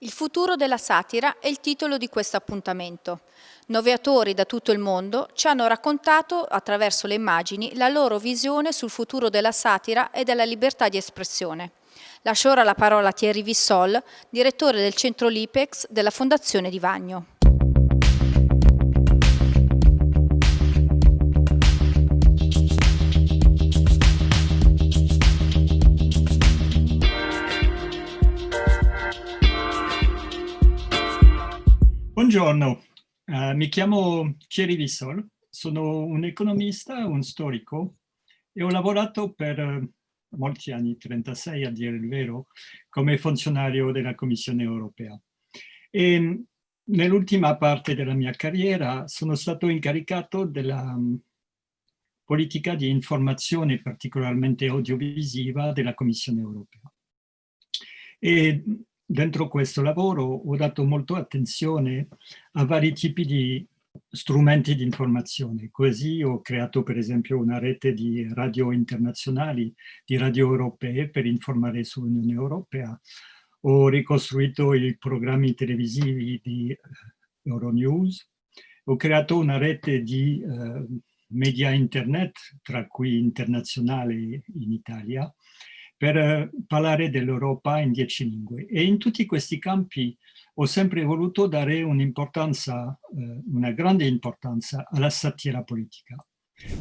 Il futuro della satira è il titolo di questo appuntamento. Nove autori da tutto il mondo ci hanno raccontato, attraverso le immagini, la loro visione sul futuro della satira e della libertà di espressione. Lascio ora la parola a Thierry Vissol, direttore del centro Lipex della Fondazione di Vagno. Buongiorno, uh, mi chiamo Thierry Vissol, sono un economista, un storico e ho lavorato per uh, molti anni, 36 a dire il vero, come funzionario della Commissione europea. E nell'ultima parte della mia carriera sono stato incaricato della um, politica di informazione particolarmente audiovisiva della Commissione europea. E dentro questo lavoro ho dato molto attenzione a vari tipi di strumenti di informazione. Così ho creato per esempio una rete di radio internazionali, di radio europee per informare sull'Unione Europea. Ho ricostruito i programmi televisivi di eh, Euronews. Ho creato una rete di uh, media internet, tra cui internazionale in Italia, per eh, parlare dell'Europa in dieci lingue. E in tutti questi campi ho sempre voluto dare un'importanza, eh, una grande importanza alla satira politica,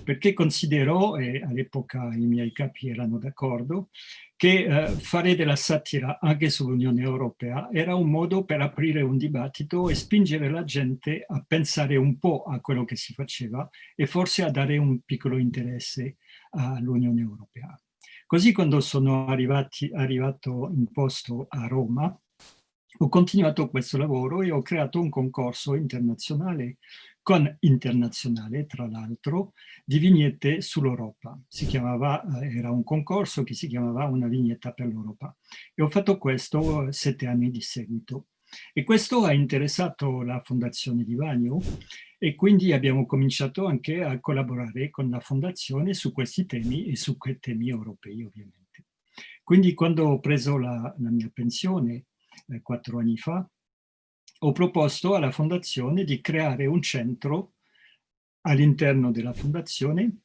perché considero, e all'epoca i miei capi erano d'accordo, che eh, fare della satira anche sull'Unione Europea era un modo per aprire un dibattito e spingere la gente a pensare un po' a quello che si faceva e forse a dare un piccolo interesse all'Unione Europea. Così quando sono arrivati, arrivato in posto a Roma, ho continuato questo lavoro e ho creato un concorso internazionale con internazionale, tra l'altro, di vignette sull'Europa. Eh, era un concorso che si chiamava Una vignetta per l'Europa. E ho fatto questo sette anni di seguito. E questo ha interessato la Fondazione di Vagno e quindi abbiamo cominciato anche a collaborare con la Fondazione su questi temi e su quei temi europei ovviamente. Quindi quando ho preso la, la mia pensione eh, quattro anni fa, ho proposto alla Fondazione di creare un centro all'interno della Fondazione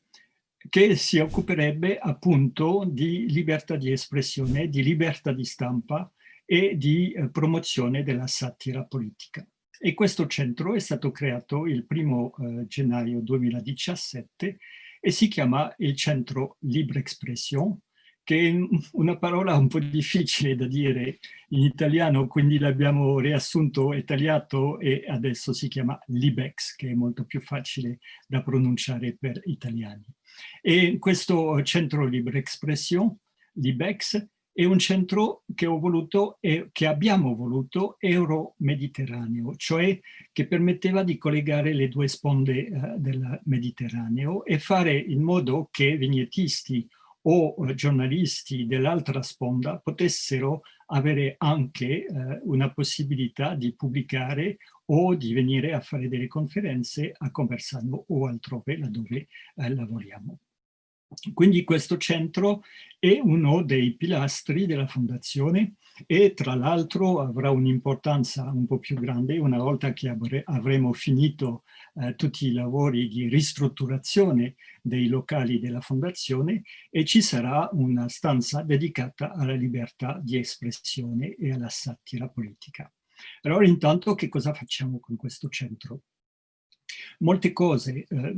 che si occuperebbe appunto di libertà di espressione, di libertà di stampa e di eh, promozione della satira politica. E questo centro è stato creato il primo eh, gennaio 2017 e si chiama il Centro Libre Expression, che è una parola un po' difficile da dire in italiano, quindi l'abbiamo riassunto e tagliato e adesso si chiama Libex, che è molto più facile da pronunciare per italiani. E questo Centro Libre Expression, Libex, è un centro che ho voluto e che abbiamo voluto euro-mediterraneo, cioè che permetteva di collegare le due sponde uh, del Mediterraneo e fare in modo che vignettisti o uh, giornalisti dell'altra sponda potessero avere anche uh, una possibilità di pubblicare o di venire a fare delle conferenze a Conversano o altrove laddove lavoriamo. Quindi questo centro è uno dei pilastri della fondazione e tra l'altro avrà un'importanza un po' più grande una volta che avremo finito eh, tutti i lavori di ristrutturazione dei locali della fondazione e ci sarà una stanza dedicata alla libertà di espressione e alla satira politica. Allora intanto che cosa facciamo con questo centro? Molte cose, eh,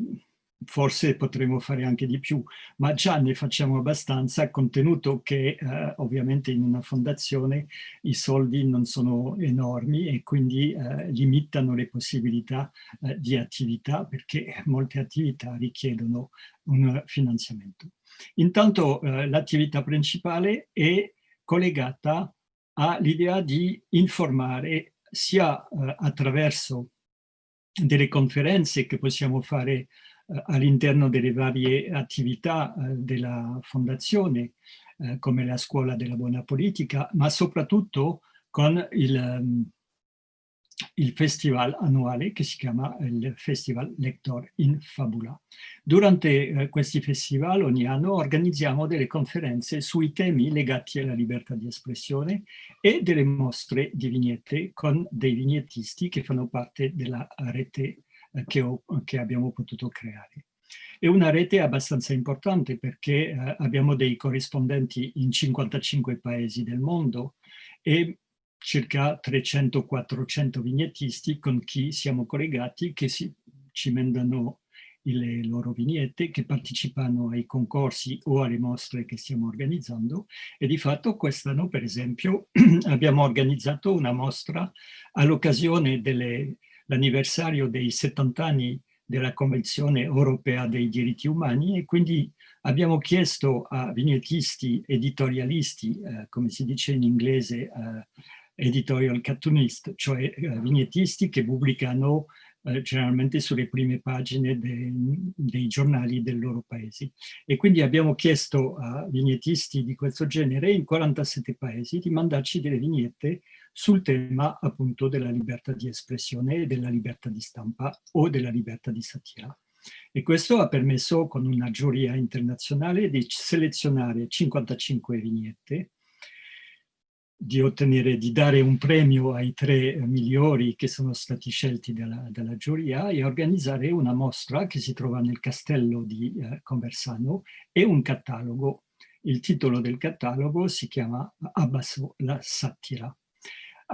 forse potremo fare anche di più, ma già ne facciamo abbastanza, contenuto che eh, ovviamente in una fondazione i soldi non sono enormi e quindi eh, limitano le possibilità eh, di attività perché molte attività richiedono un finanziamento. Intanto eh, l'attività principale è collegata all'idea di informare sia eh, attraverso delle conferenze che possiamo fare all'interno delle varie attività eh, della fondazione, eh, come la scuola della buona politica, ma soprattutto con il, ehm, il festival annuale che si chiama il Festival Lector in Fabula. Durante eh, questi festival ogni anno organizziamo delle conferenze sui temi legati alla libertà di espressione e delle mostre di vignette con dei vignettisti che fanno parte della rete eh, che, ho, che abbiamo potuto creare. È una rete abbastanza importante perché eh, abbiamo dei corrispondenti in 55 paesi del mondo e circa 300-400 vignettisti con chi siamo collegati che si, ci mandano le loro vignette, che partecipano ai concorsi o alle mostre che stiamo organizzando e di fatto quest'anno per esempio abbiamo organizzato una mostra all'occasione dell'anniversario dei 70 anni della Convenzione Europea dei Diritti Umani e quindi abbiamo chiesto a vignettisti, editorialisti, eh, come si dice in inglese, eh, editorial cartoonist, cioè eh, vignettisti che pubblicano eh, generalmente sulle prime pagine de, dei giornali del loro paese. E quindi abbiamo chiesto a vignettisti di questo genere in 47 paesi di mandarci delle vignette sul tema appunto della libertà di espressione e della libertà di stampa o della libertà di satira. E questo ha permesso con una giuria internazionale di selezionare 55 vignette di ottenere, di dare un premio ai tre migliori che sono stati scelti dalla, dalla giuria e organizzare una mostra che si trova nel castello di eh, Conversano e un catalogo. Il titolo del catalogo si chiama Abbasso la satira.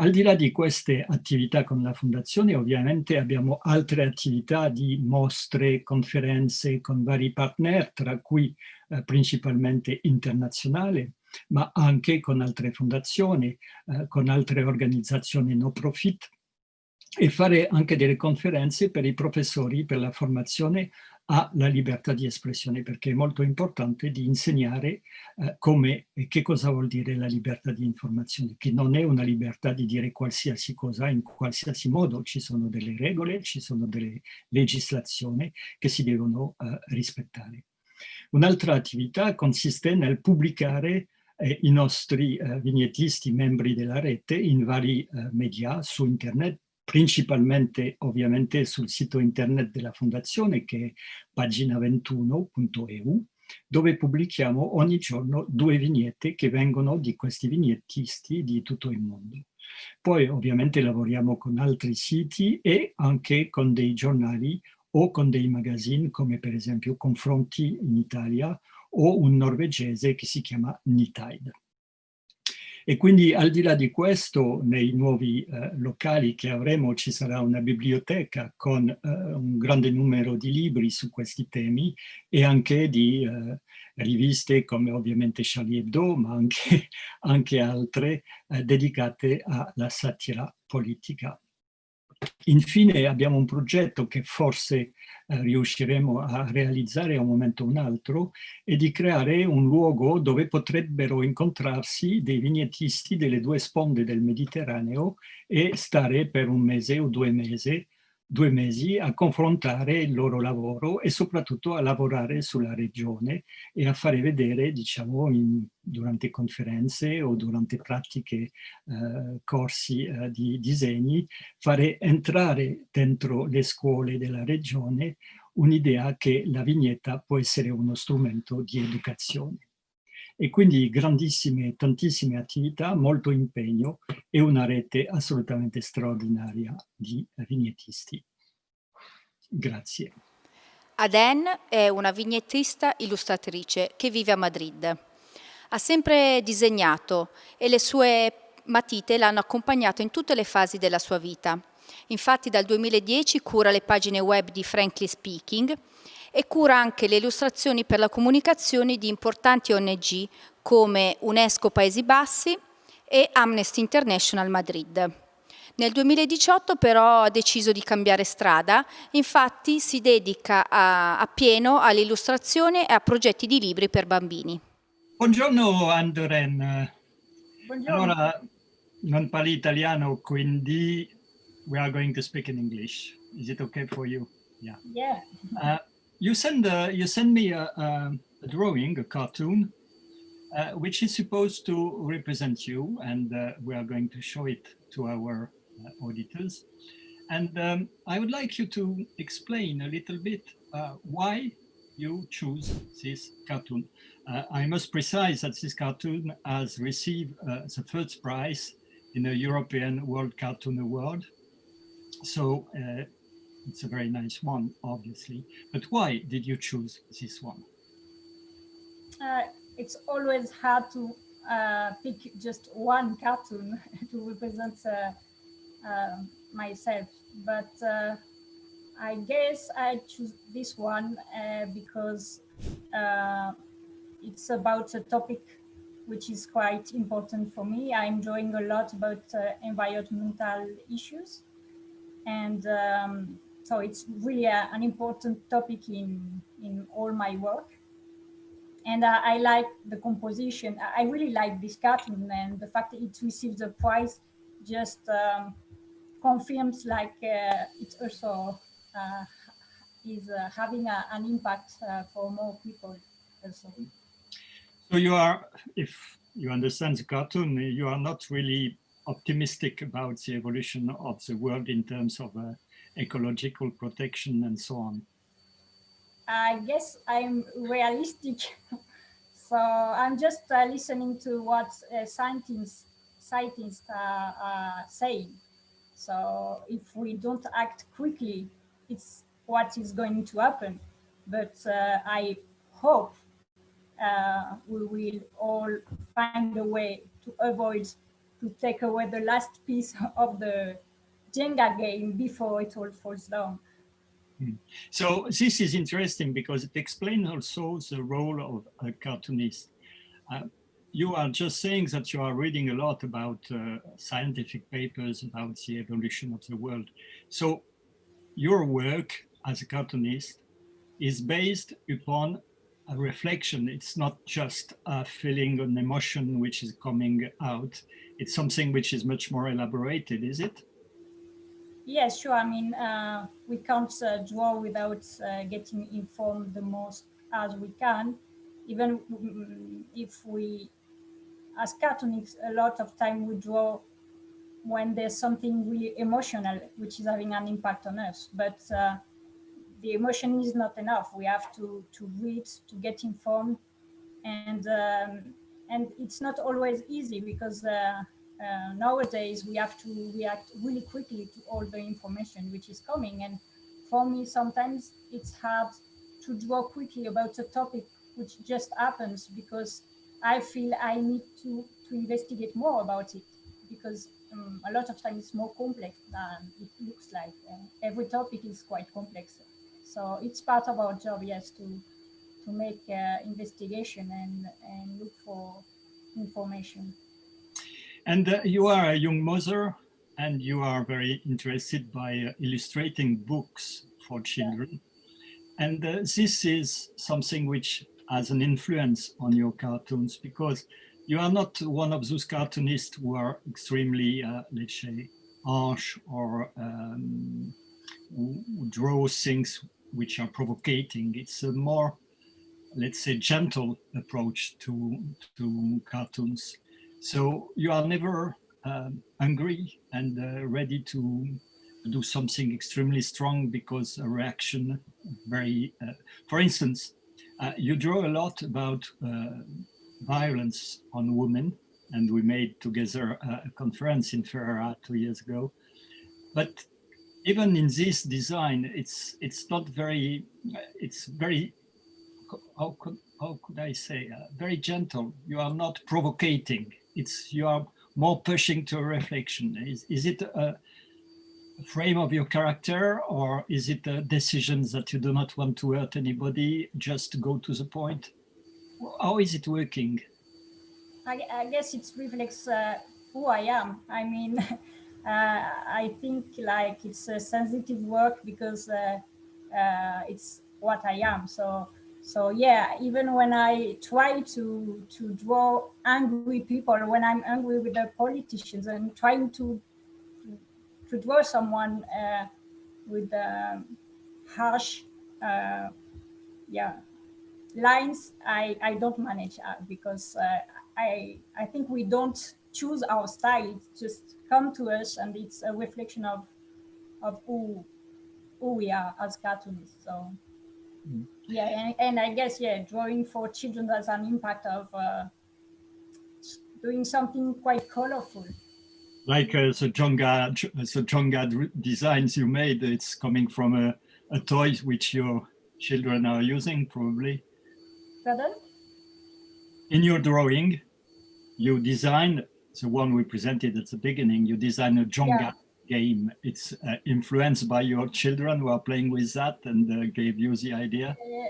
Al di là di queste attività con la Fondazione, ovviamente abbiamo altre attività di mostre, conferenze con vari partner, tra cui eh, principalmente internazionali, ma anche con altre fondazioni, eh, con altre organizzazioni no profit e fare anche delle conferenze per i professori per la formazione alla libertà di espressione, perché è molto importante di insegnare eh, come e che cosa vuol dire la libertà di informazione, che non è una libertà di dire qualsiasi cosa in qualsiasi modo, ci sono delle regole, ci sono delle legislazioni che si devono eh, rispettare. Un'altra attività consiste nel pubblicare eh, i nostri eh, vignettisti, membri della rete, in vari eh, media su internet, principalmente ovviamente sul sito internet della fondazione che è pagina21.eu, dove pubblichiamo ogni giorno due vignette che vengono di questi vignettisti di tutto il mondo. Poi ovviamente lavoriamo con altri siti e anche con dei giornali o con dei magazine come per esempio Confronti in Italia o un norvegese che si chiama Nitide. E quindi al di là di questo, nei nuovi eh, locali che avremo ci sarà una biblioteca con eh, un grande numero di libri su questi temi e anche di eh, riviste come ovviamente Charlie Hebdo, ma anche, anche altre eh, dedicate alla satira politica. Infine abbiamo un progetto che forse eh, riusciremo a realizzare a un momento o un altro è di creare un luogo dove potrebbero incontrarsi dei vignettisti delle due sponde del Mediterraneo e stare per un mese o due mesi due mesi a confrontare il loro lavoro e soprattutto a lavorare sulla regione e a fare vedere, diciamo, in, durante conferenze o durante pratiche, eh, corsi eh, di disegni, fare entrare dentro le scuole della regione un'idea che la vignetta può essere uno strumento di educazione e quindi grandissime, tantissime attività, molto impegno e una rete assolutamente straordinaria di vignettisti. Grazie. Aden è una vignettista illustratrice che vive a Madrid. Ha sempre disegnato e le sue matite l'hanno accompagnata in tutte le fasi della sua vita. Infatti dal 2010 cura le pagine web di Frankly Speaking e cura anche le illustrazioni per la comunicazione di importanti ONG come UNESCO Paesi Bassi e Amnesty International Madrid. Nel 2018 però ha deciso di cambiare strada, infatti si dedica a, a pieno all'illustrazione e a progetti di libri per bambini. Buongiorno Andoren. Buongiorno. Allora, non parli italiano, quindi we are going to speak in English. Is it okay for you? Yeah. Yeah. Uh, you send uh, you send me a, a, drawing, a cartoon, uh, which is supposed to represent you, and uh, we are going to show it to our uh, auditors. And um, I would like you to explain a little bit uh, why you choose this cartoon. Uh, I must precise that this cartoon has received the first prize in the European World Cartoon Award. So it's a very nice one, obviously. But why did you choose this one? Uh, it's always hard to uh, pick just one cartoon to represent uh, uh myself, but uh, I guess I choose this one uh, because it's about a topic which is quite important for me. I'm drawing a lot about environmental issues and um, so it's really a, an important topic in, in all my work. And uh, I like the composition. I really like this cartoon and the fact that it received the prize just um, confirms like uh, it also uh, is uh, having a, an impact uh, for more people also. So you are, if you understand the cartoon, you are not really optimistic about the evolution of the world in terms of uh, ecological protection and so on? I guess I'm realistic. so I'm just uh, listening to what uh, scientists, scientists are, are saying. So if we don't act quickly, it's what is going to happen. But uh, I hope uh, we will all find a way to avoid to take away the last piece of the Jenga game before it all falls down. Hmm. So this is interesting because it explains also the role of a cartoonist. Uh, you are just saying that you are reading a lot about uh, scientific papers about the evolution of the world. So your work as a cartoonist is based upon a reflection. It's not just a feeling, an emotion which is coming out. It's something which is much more elaborated, is it? Yes, sure. I mean, uh, we can't uh, draw without uh, getting informed the most as we can. Even mm, if we, as cartoonists, a lot of time we draw when there's something really emotional, which is having an impact on us. But uh, the emotion is not enough. We have to to read to get informed, and um, and it's not always easy because uh, nowadays we have to react really quickly to all the information which is coming. And for me, sometimes it's hard to draw quickly about a topic which just happens because I feel I need to, to investigate more about it because um, a lot of times it's more complex than it looks like. Uh, every topic is quite complex. So it's part of our job, yes, to to make uh, investigation and, and look for information. And uh, you are a young mother and you are very interested by uh, illustrating books for children. Yeah. And uh, this is something which has an influence on your cartoons because you are not one of those cartoonists who are extremely, uh, let's say, harsh or um, who, who draw things which are provocating. It's a more, let's say, gentle approach to, to cartoons. So you are never um, and uh, ready to do something extremely strong because a reaction very, uh, for instance, uh, you draw a lot about uh, violence on women and we made together a conference in Ferrara two years ago. But even in this design, it's it's not very, it's very, how could, how could I say, uh, very gentle. You are not provocating it's you are more pushing to reflection. Is, is it a frame of your character or is it a decisions that you do not want to hurt anybody, just go to the point? How is it working? I, I guess it reflects uh, who I am. I mean, uh, I think like it's a sensitive work because uh, uh, it's what I am. So so yeah, even when I try to to draw angry people, when I'm angry with the politicians, and trying to to draw someone uh, with uh, harsh, uh, yeah, lines, I I don't manage uh, because uh, I I think we don't choose our style. It just come to us and it's a reflection of of who who we are as cartoonists. So. Yeah, and, and I guess yeah, drawing for children has an impact of uh, doing something quite colorful. Like uh, the Jonga, the Jonga designs you made, it's coming from a, a toy which your children are using probably. Pardon? In your drawing, you designed the one we presented at the beginning, you designed a Jonga yeah. Game. It's uh, influenced by your children who are playing with that and uh, gave you the idea? Uh,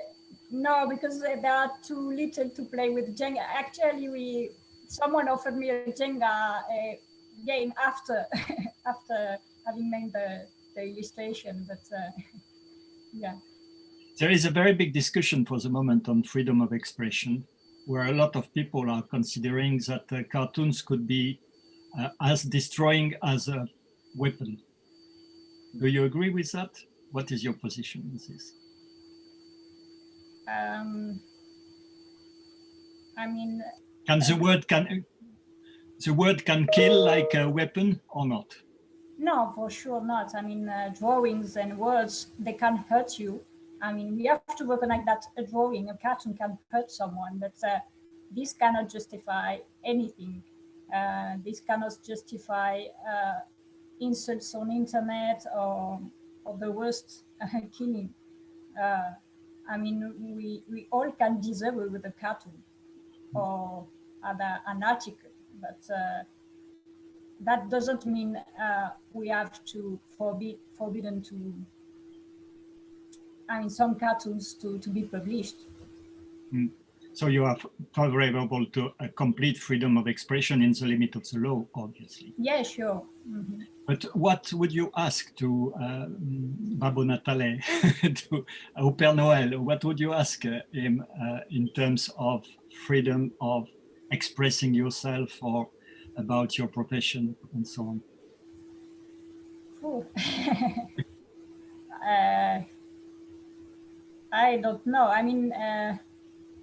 no, because they are too little to play with Jenga. Actually, we someone offered me a Jenga uh, game after after having made the, the illustration, but uh, yeah. There is a very big discussion for the moment on freedom of expression where a lot of people are considering that uh, cartoons could be uh, as destroying as a weapon. Do you agree with that? What is your position on this? Um, I mean, can the word can the word can kill like a weapon or not? No, for sure not. I mean, uh, drawings and words they can hurt you, I mean, we have to recognize that a drawing, a cartoon can hurt someone, but uh, this cannot justify anything. Uh, this cannot justify uh, insults on internet or, or the worst killing. Uh, I mean, we, we all can disagree with a cartoon or other, an article, but uh, that doesn't mean uh, we have to forbid forbidden to I mean, some cartoons to, to be published. Mm. So you are favorable to a complete freedom of expression in the limit of the law, obviously. Yeah, sure. Mm -hmm. But what would you ask to uh, Babbo Natale, to au Père Noël? What would you ask uh, him uh, in terms of freedom of expressing yourself or about your profession and so on? uh, I don't know. I mean, uh,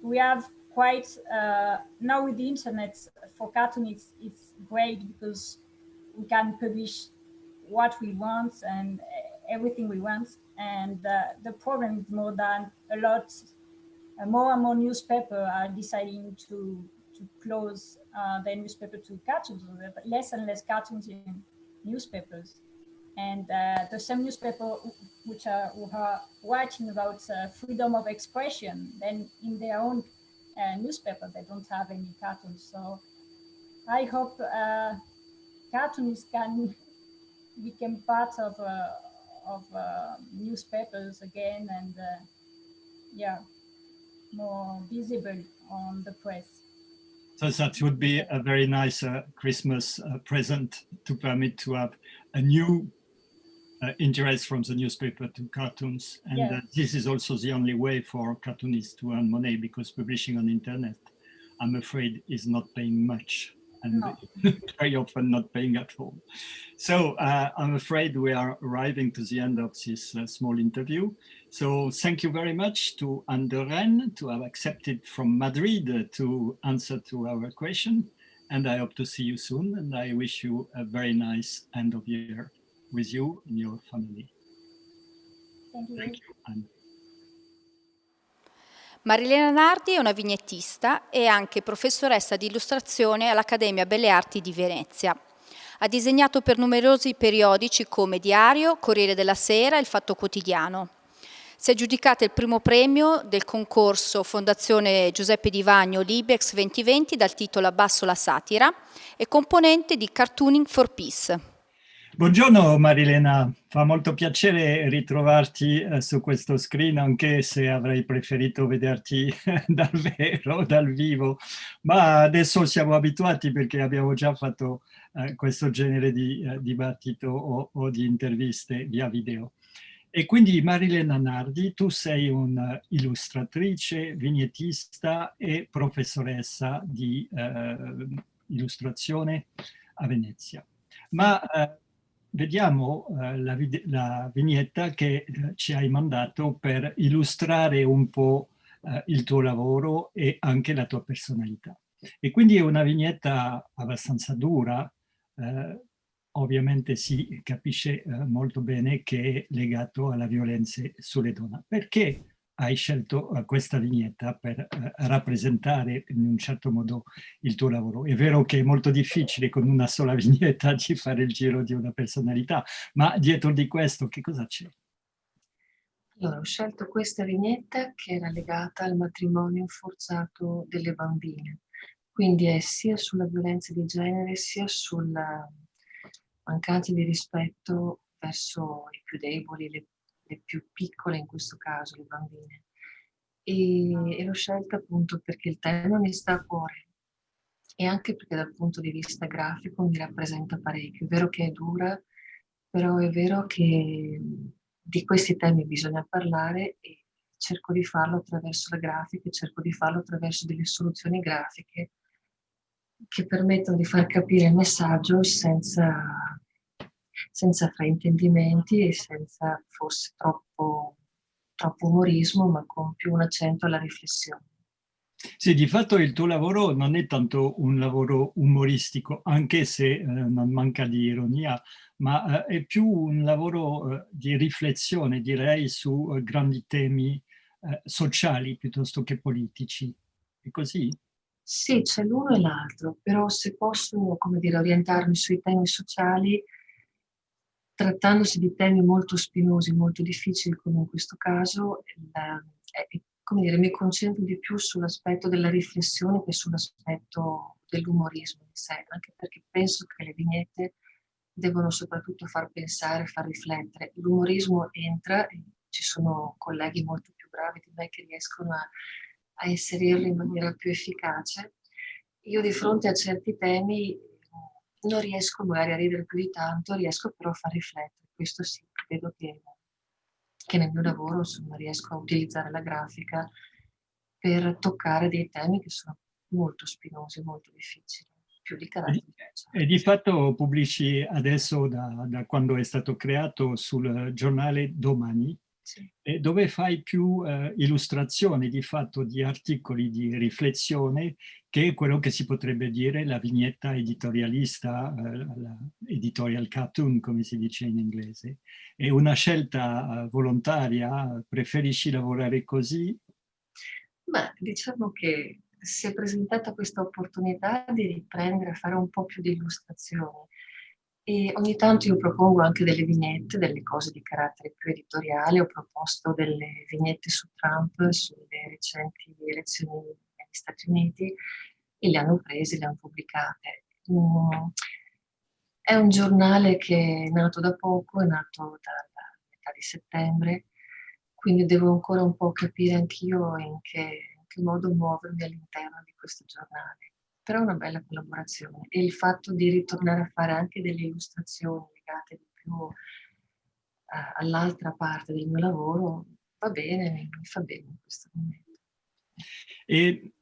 we have quite, uh, now with the internet for cartoon, it's, it's great because we can publish what we want and everything we want. And uh, the problem is more than a lot, uh, more and more newspaper are deciding to, to close uh, their newspaper to cartoons, less and less cartoons in newspapers and uh, the same newspaper which are, who are writing about uh, freedom of expression, then in their own uh, newspaper, they don't have any cartoons. So I hope uh, cartoons can become part of, uh, of uh, newspapers again and yeah, more visible on the press. So that would be a very nice uh, Christmas uh, present to permit to have a new uh, interest from the newspaper to cartoons. And yeah. uh, this is also the only way for cartoonists to earn money because publishing on internet, I'm afraid, is not paying much and no. very often not paying at all. So uh, I'm afraid we are arriving to the end of this uh, small interview. So thank you very much to Rennes to have accepted from Madrid to answer to our question. And I hope to see you soon. And I wish you a very nice end of year with you and your family. Thank you. Thank you. And Marilena Nardi è una vignettista e anche professoressa di illustrazione all'Accademia Belle Arti di Venezia. Ha disegnato per numerosi periodici come Diario, Corriere della Sera e Il Fatto Quotidiano. Si è aggiudicata il primo premio del concorso Fondazione Giuseppe Di Vagno Libex 2020 dal titolo Abbasso la satira e componente di Cartooning for Peace. Buongiorno Marilena, fa molto piacere ritrovarti eh, su questo screen, anche se avrei preferito vederti dal vero, dal vivo, ma adesso siamo abituati perché abbiamo già fatto eh, questo genere di eh, dibattito o, di interviste via video. E quindi Marilena Nardi, tu sei un'illustratrice, vignettista e professoressa di illustrazione a Venezia. Ma vediamo eh, la, la, vignetta che eh, ci hai mandato per illustrare un po' eh, il tuo lavoro e anche la tua personalità. E quindi è una vignetta abbastanza dura, eh, ovviamente si capisce eh, molto bene che è legato alla violenza sulle donne. Perché hai scelto uh, questa vignetta per uh, rappresentare in un certo modo il tuo lavoro. È vero che è molto difficile con una sola vignetta di fare il giro di una personalità, ma dietro di questo che cosa c'è? Allora, ho scelto questa vignetta che era legata al matrimonio forzato delle bambine. Quindi è sia sulla violenza di genere, sia sulla mancanza di rispetto verso i più deboli, le le più piccole in questo caso, le bambine. E, e l'ho scelta appunto perché il tema mi sta a cuore e anche perché dal punto di vista grafico mi rappresenta parecchio. È vero che è dura, però è vero che di questi temi bisogna parlare e cerco di farlo attraverso la grafica, cerco di farlo attraverso delle soluzioni grafiche che permettono di far capire il messaggio senza senza fraintendimenti e senza forse troppo, troppo umorismo, ma con più un accento alla riflessione. Sì, di fatto il tuo lavoro non è tanto un lavoro umoristico, anche se eh, non manca di ironia, ma eh, è più un lavoro eh, di riflessione, direi, su eh, grandi temi eh, sociali piuttosto che politici. È così? Sì, c'è l'uno e l'altro, però se posso, come dire, orientarmi sui temi sociali, trattandosi di temi molto spinosi, molto difficili come in questo caso, la, è, come dire, mi concentro di più sull'aspetto della riflessione che sull'aspetto dell'umorismo in sé, anche perché penso che le vignette devono soprattutto far pensare, far riflettere. L'umorismo entra, e ci sono colleghi molto più bravi di me che riescono a, a inserirlo in maniera più efficace. Io di fronte a certi temi non riesco magari a ridere più di tanto, riesco però a far riflettere. Questo sì, credo che, che nel mio lavoro insomma, riesco a utilizzare la grafica per toccare dei temi che sono molto spinosi, molto difficili, più di carattere. E, e di fatto pubblici adesso, da, da, quando è stato creato, sul giornale Domani, sì. dove fai più eh, illustrazioni di fatto di articoli di riflessione che quello che si potrebbe dire la vignetta editorialista, eh, editorial cartoon come si dice in inglese. È una scelta eh, volontaria? Preferisci lavorare così? Beh, diciamo che si è presentata questa opportunità di riprendere a fare un po' più di illustrazioni e ogni tanto io propongo anche delle vignette, delle cose di carattere più editoriale. Ho proposto delle vignette su Trump, sulle recenti elezioni negli Stati Uniti e le hanno prese, le hanno pubblicate. Mm. È un giornale che è nato da poco, è nato dalla metà di settembre, quindi devo ancora un po' capire anch'io in in che modo muovermi all'interno di questo giornale però è una bella collaborazione e il fatto di ritornare a fare anche delle illustrazioni legate di più uh, all'altra parte del mio lavoro va bene, mi fa bene in questo momento. E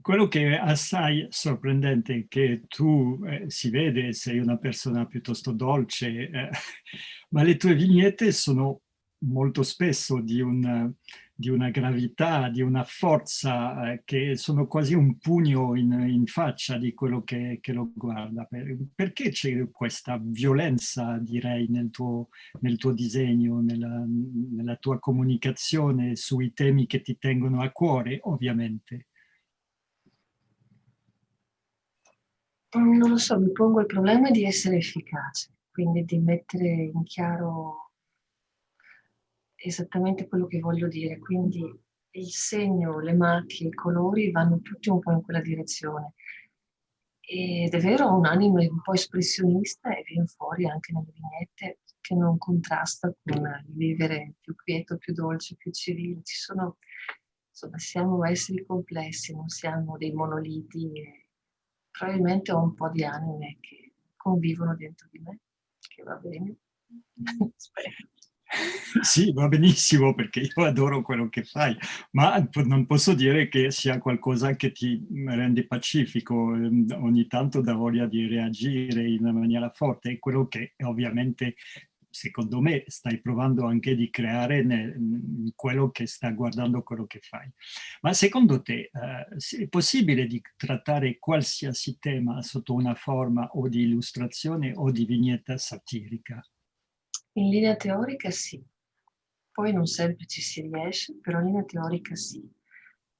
quello che è assai sorprendente è che tu eh, si vede, sei una persona piuttosto dolce, eh, ma le tue vignette sono molto spesso di un di una gravità, di una forza eh, che sono quasi un pugno in, in faccia di quello che, che lo guarda. Per, perché c'è questa violenza, direi, nel tuo, nel tuo disegno, nella, nella tua comunicazione sui temi che ti tengono a cuore, ovviamente? Non lo so, mi pongo il problema di essere efficace, quindi di mettere in chiaro esattamente quello che voglio dire, quindi il segno, le macchie, i colori vanno tutti un po' in quella direzione. Ed è vero, un animo un po' espressionista e viene fuori anche nelle vignette che non contrasta con il vivere più quieto, più dolce, più civile. Ci sono, insomma, siamo esseri complessi, non siamo dei monoliti. Probabilmente ho un po' di anime che convivono dentro di me, che va bene. Spero. Sì, va benissimo perché io adoro quello che fai, ma non posso dire che sia qualcosa che ti rende pacifico, ehm, ogni tanto da voglia di reagire in maniera forte, è quello che ovviamente secondo me stai provando anche di creare nel, in quello che sta guardando quello che fai. Ma secondo te eh, è possibile di trattare qualsiasi tema sotto una forma o di illustrazione o di vignetta satirica? In linea teorica sì, poi non sempre ci si riesce, però in linea teorica sì.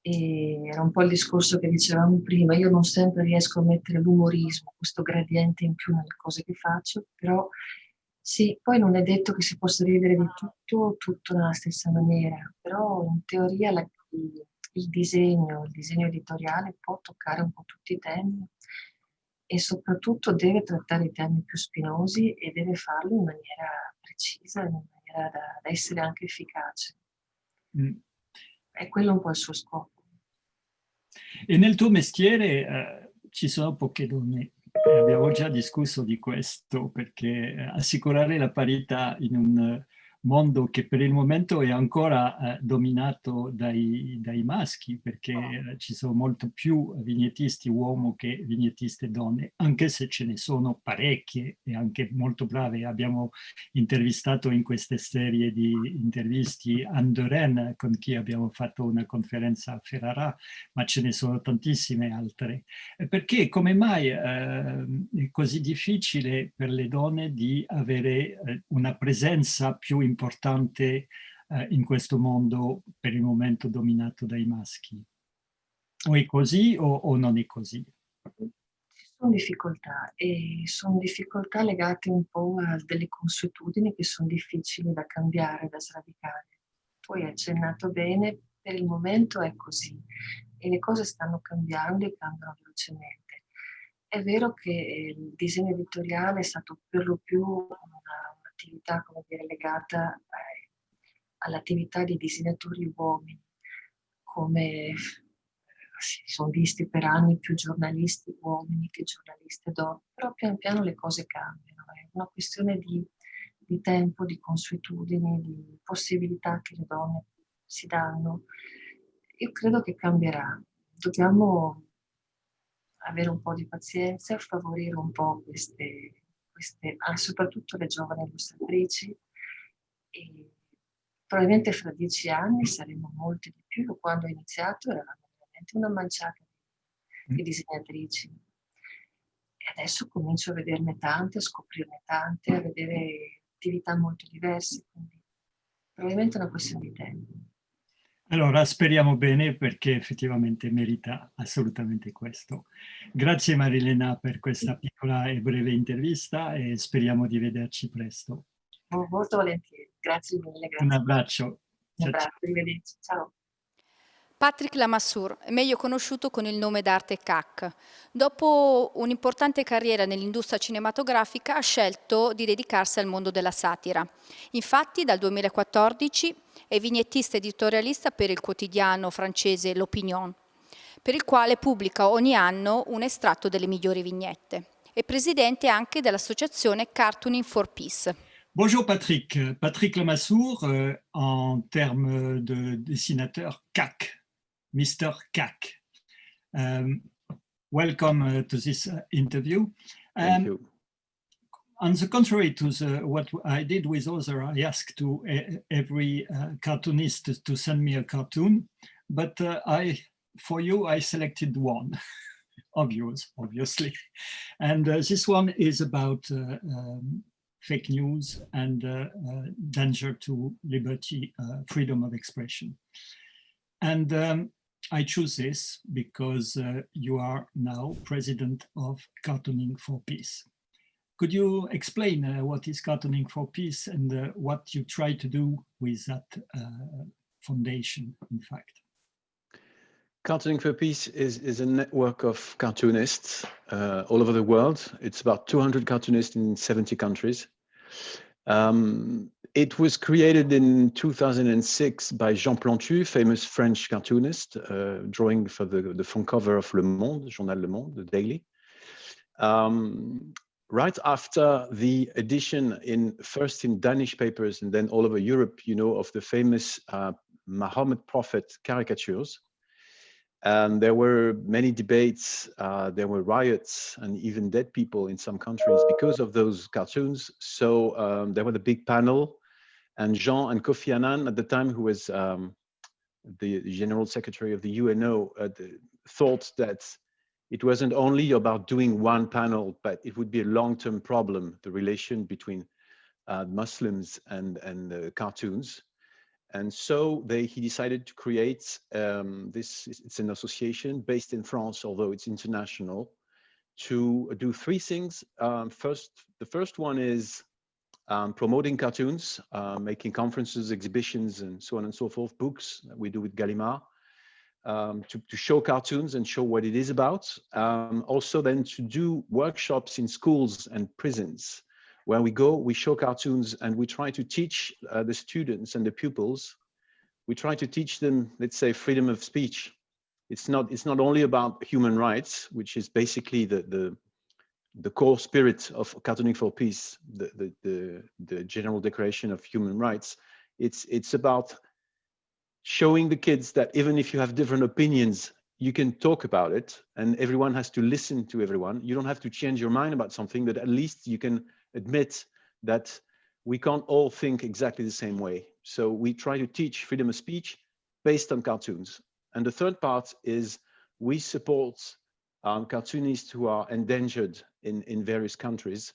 E era un po' il discorso che dicevamo prima, io non sempre riesco a mettere l'umorismo, questo gradiente in più nelle cose che faccio, però sì, poi non è detto che si possa ridere di tutto, tutto nella stessa maniera, però in teoria la, il, il disegno, il disegno editoriale può toccare un po' tutti i temi e soprattutto deve trattare i temi più spinosi e deve farlo in maniera precisa, in maniera da, da essere anche efficace. Mm. È quello un po' il suo scopo. E nel tuo mestiere eh, ci sono poche donne. Eh, abbiamo già discusso di questo perché eh, assicurare la parità in un mondo che per il momento è ancora eh, dominato dai, dai, maschi, perché eh, ci sono molto più vignettisti uomo che vignettiste donne, anche se ce ne sono parecchie e anche molto brave. Abbiamo intervistato in queste serie di intervisti Andoren, con chi abbiamo fatto una conferenza a Ferrara, ma ce ne sono tantissime altre. Perché come mai eh, è così difficile per le donne di avere eh, una presenza più importante importante eh, in questo mondo per il momento dominato dai maschi. O è così o, o non è così? Ci sono difficoltà e sono difficoltà legate un po' a delle consuetudini che sono difficili da cambiare, da sradicare. Tu hai accennato bene, per il momento è così e le cose stanno cambiando e cambiano velocemente. È vero che il disegno editoriale è stato per lo più un'attività come dire, legata eh, all'attività di disegnatori uomini, come si sono visti per anni più giornalisti uomini che giornaliste donne, però pian piano le cose cambiano, è una questione di, di tempo, di consuetudini, di possibilità che le donne si danno. Io credo che cambierà, dobbiamo avere un po' di pazienza favorire un po' queste, queste, ah, soprattutto le giovani illustratrici. E probabilmente fra dieci anni saremo molte di più, quando ho iniziato eravamo veramente una manciata di, mm. disegnatrici. E adesso comincio a vederne tante, a scoprirne tante, a vedere attività molto diverse, quindi probabilmente è una questione di tempo. Allora, speriamo bene perché effettivamente merita assolutamente questo. Grazie Marilena per questa piccola e breve intervista e speriamo di vederci presto. Molto volentieri, grazie mille. Grazie. Un abbraccio. Un abbraccio, arrivederci. Ciao. Patrick Lamassoure, meglio conosciuto con il nome d'arte CAC. Dopo un'importante carriera nell'industria cinematografica ha scelto di dedicarsi al mondo della satira. Infatti dal 2014 è vignettista editorialista per il quotidiano francese L'Opinion, per il quale pubblica ogni anno un estratto delle migliori vignette. È presidente anche dell'associazione Cartooning for Peace. Bonjour Patrick. Patrick Lamassoure, euh, en termes de dessinateur CAC, Mr. CAC. Um, welcome uh, to this uh, interview. Thank um, you. On the contrary to the, what I did with other, I asked to uh, every uh, cartoonist to, to, send me a cartoon, but uh, I, for you, I selected one of yours, obviously. And uh, this one is about um, fake news and danger to liberty, freedom of expression. And um, I choose this because uh, you are now president of Cartooning for Peace. Could you explain uh, what is Cartooning for Peace and uh, what you try to do with that uh, foundation, in fact? Cartooning for Peace is, is a network of cartoonists uh, all over the world. It's about 200 cartoonists in 70 countries. Um, it was created in 2006 by Jean Plantu, famous French cartoonist, uh, drawing for the, the front cover of Le Monde, Journal Le Monde, the daily. Um, right after the edition in first in Danish papers and then all over Europe, you know, of the famous uh, Muhammad Prophet caricatures. And there were many debates, uh, there were riots and even dead people in some countries because of those cartoons. So um, there was a big panel and Jean and Kofi Annan at the time, who was um, the General Secretary of the UNO, uh, the, thought that it wasn't only about doing one panel, but it would be a long-term problem, the relation between uh, Muslims and, and uh, cartoons. And so they, he decided to create um, this, it's an association based in France, although it's international, to do three things. Um, first, the first one is um, promoting cartoons, uh, making conferences, exhibitions, and so on and so forth, books that we do with Gallimard, um, to, to, show cartoons and show what it is about. Um, also then to do workshops in schools and prisons where we go, we show cartoons and we try to teach uh, the students and the pupils, we try to teach them, let's say, freedom of speech. It's not, it's not only about human rights, which is basically the, the, the core spirit of cartooning for peace, the, the, the, the general declaration of human rights. It's, it's about showing the kids that even if you have different opinions, you can talk about it and everyone has to listen to everyone. You don't have to change your mind about something, but at least you can admit that we can't all think exactly the same way. So we try to teach freedom of speech based on cartoons. And the third part is we support um, cartoonists who are endangered in, in various countries.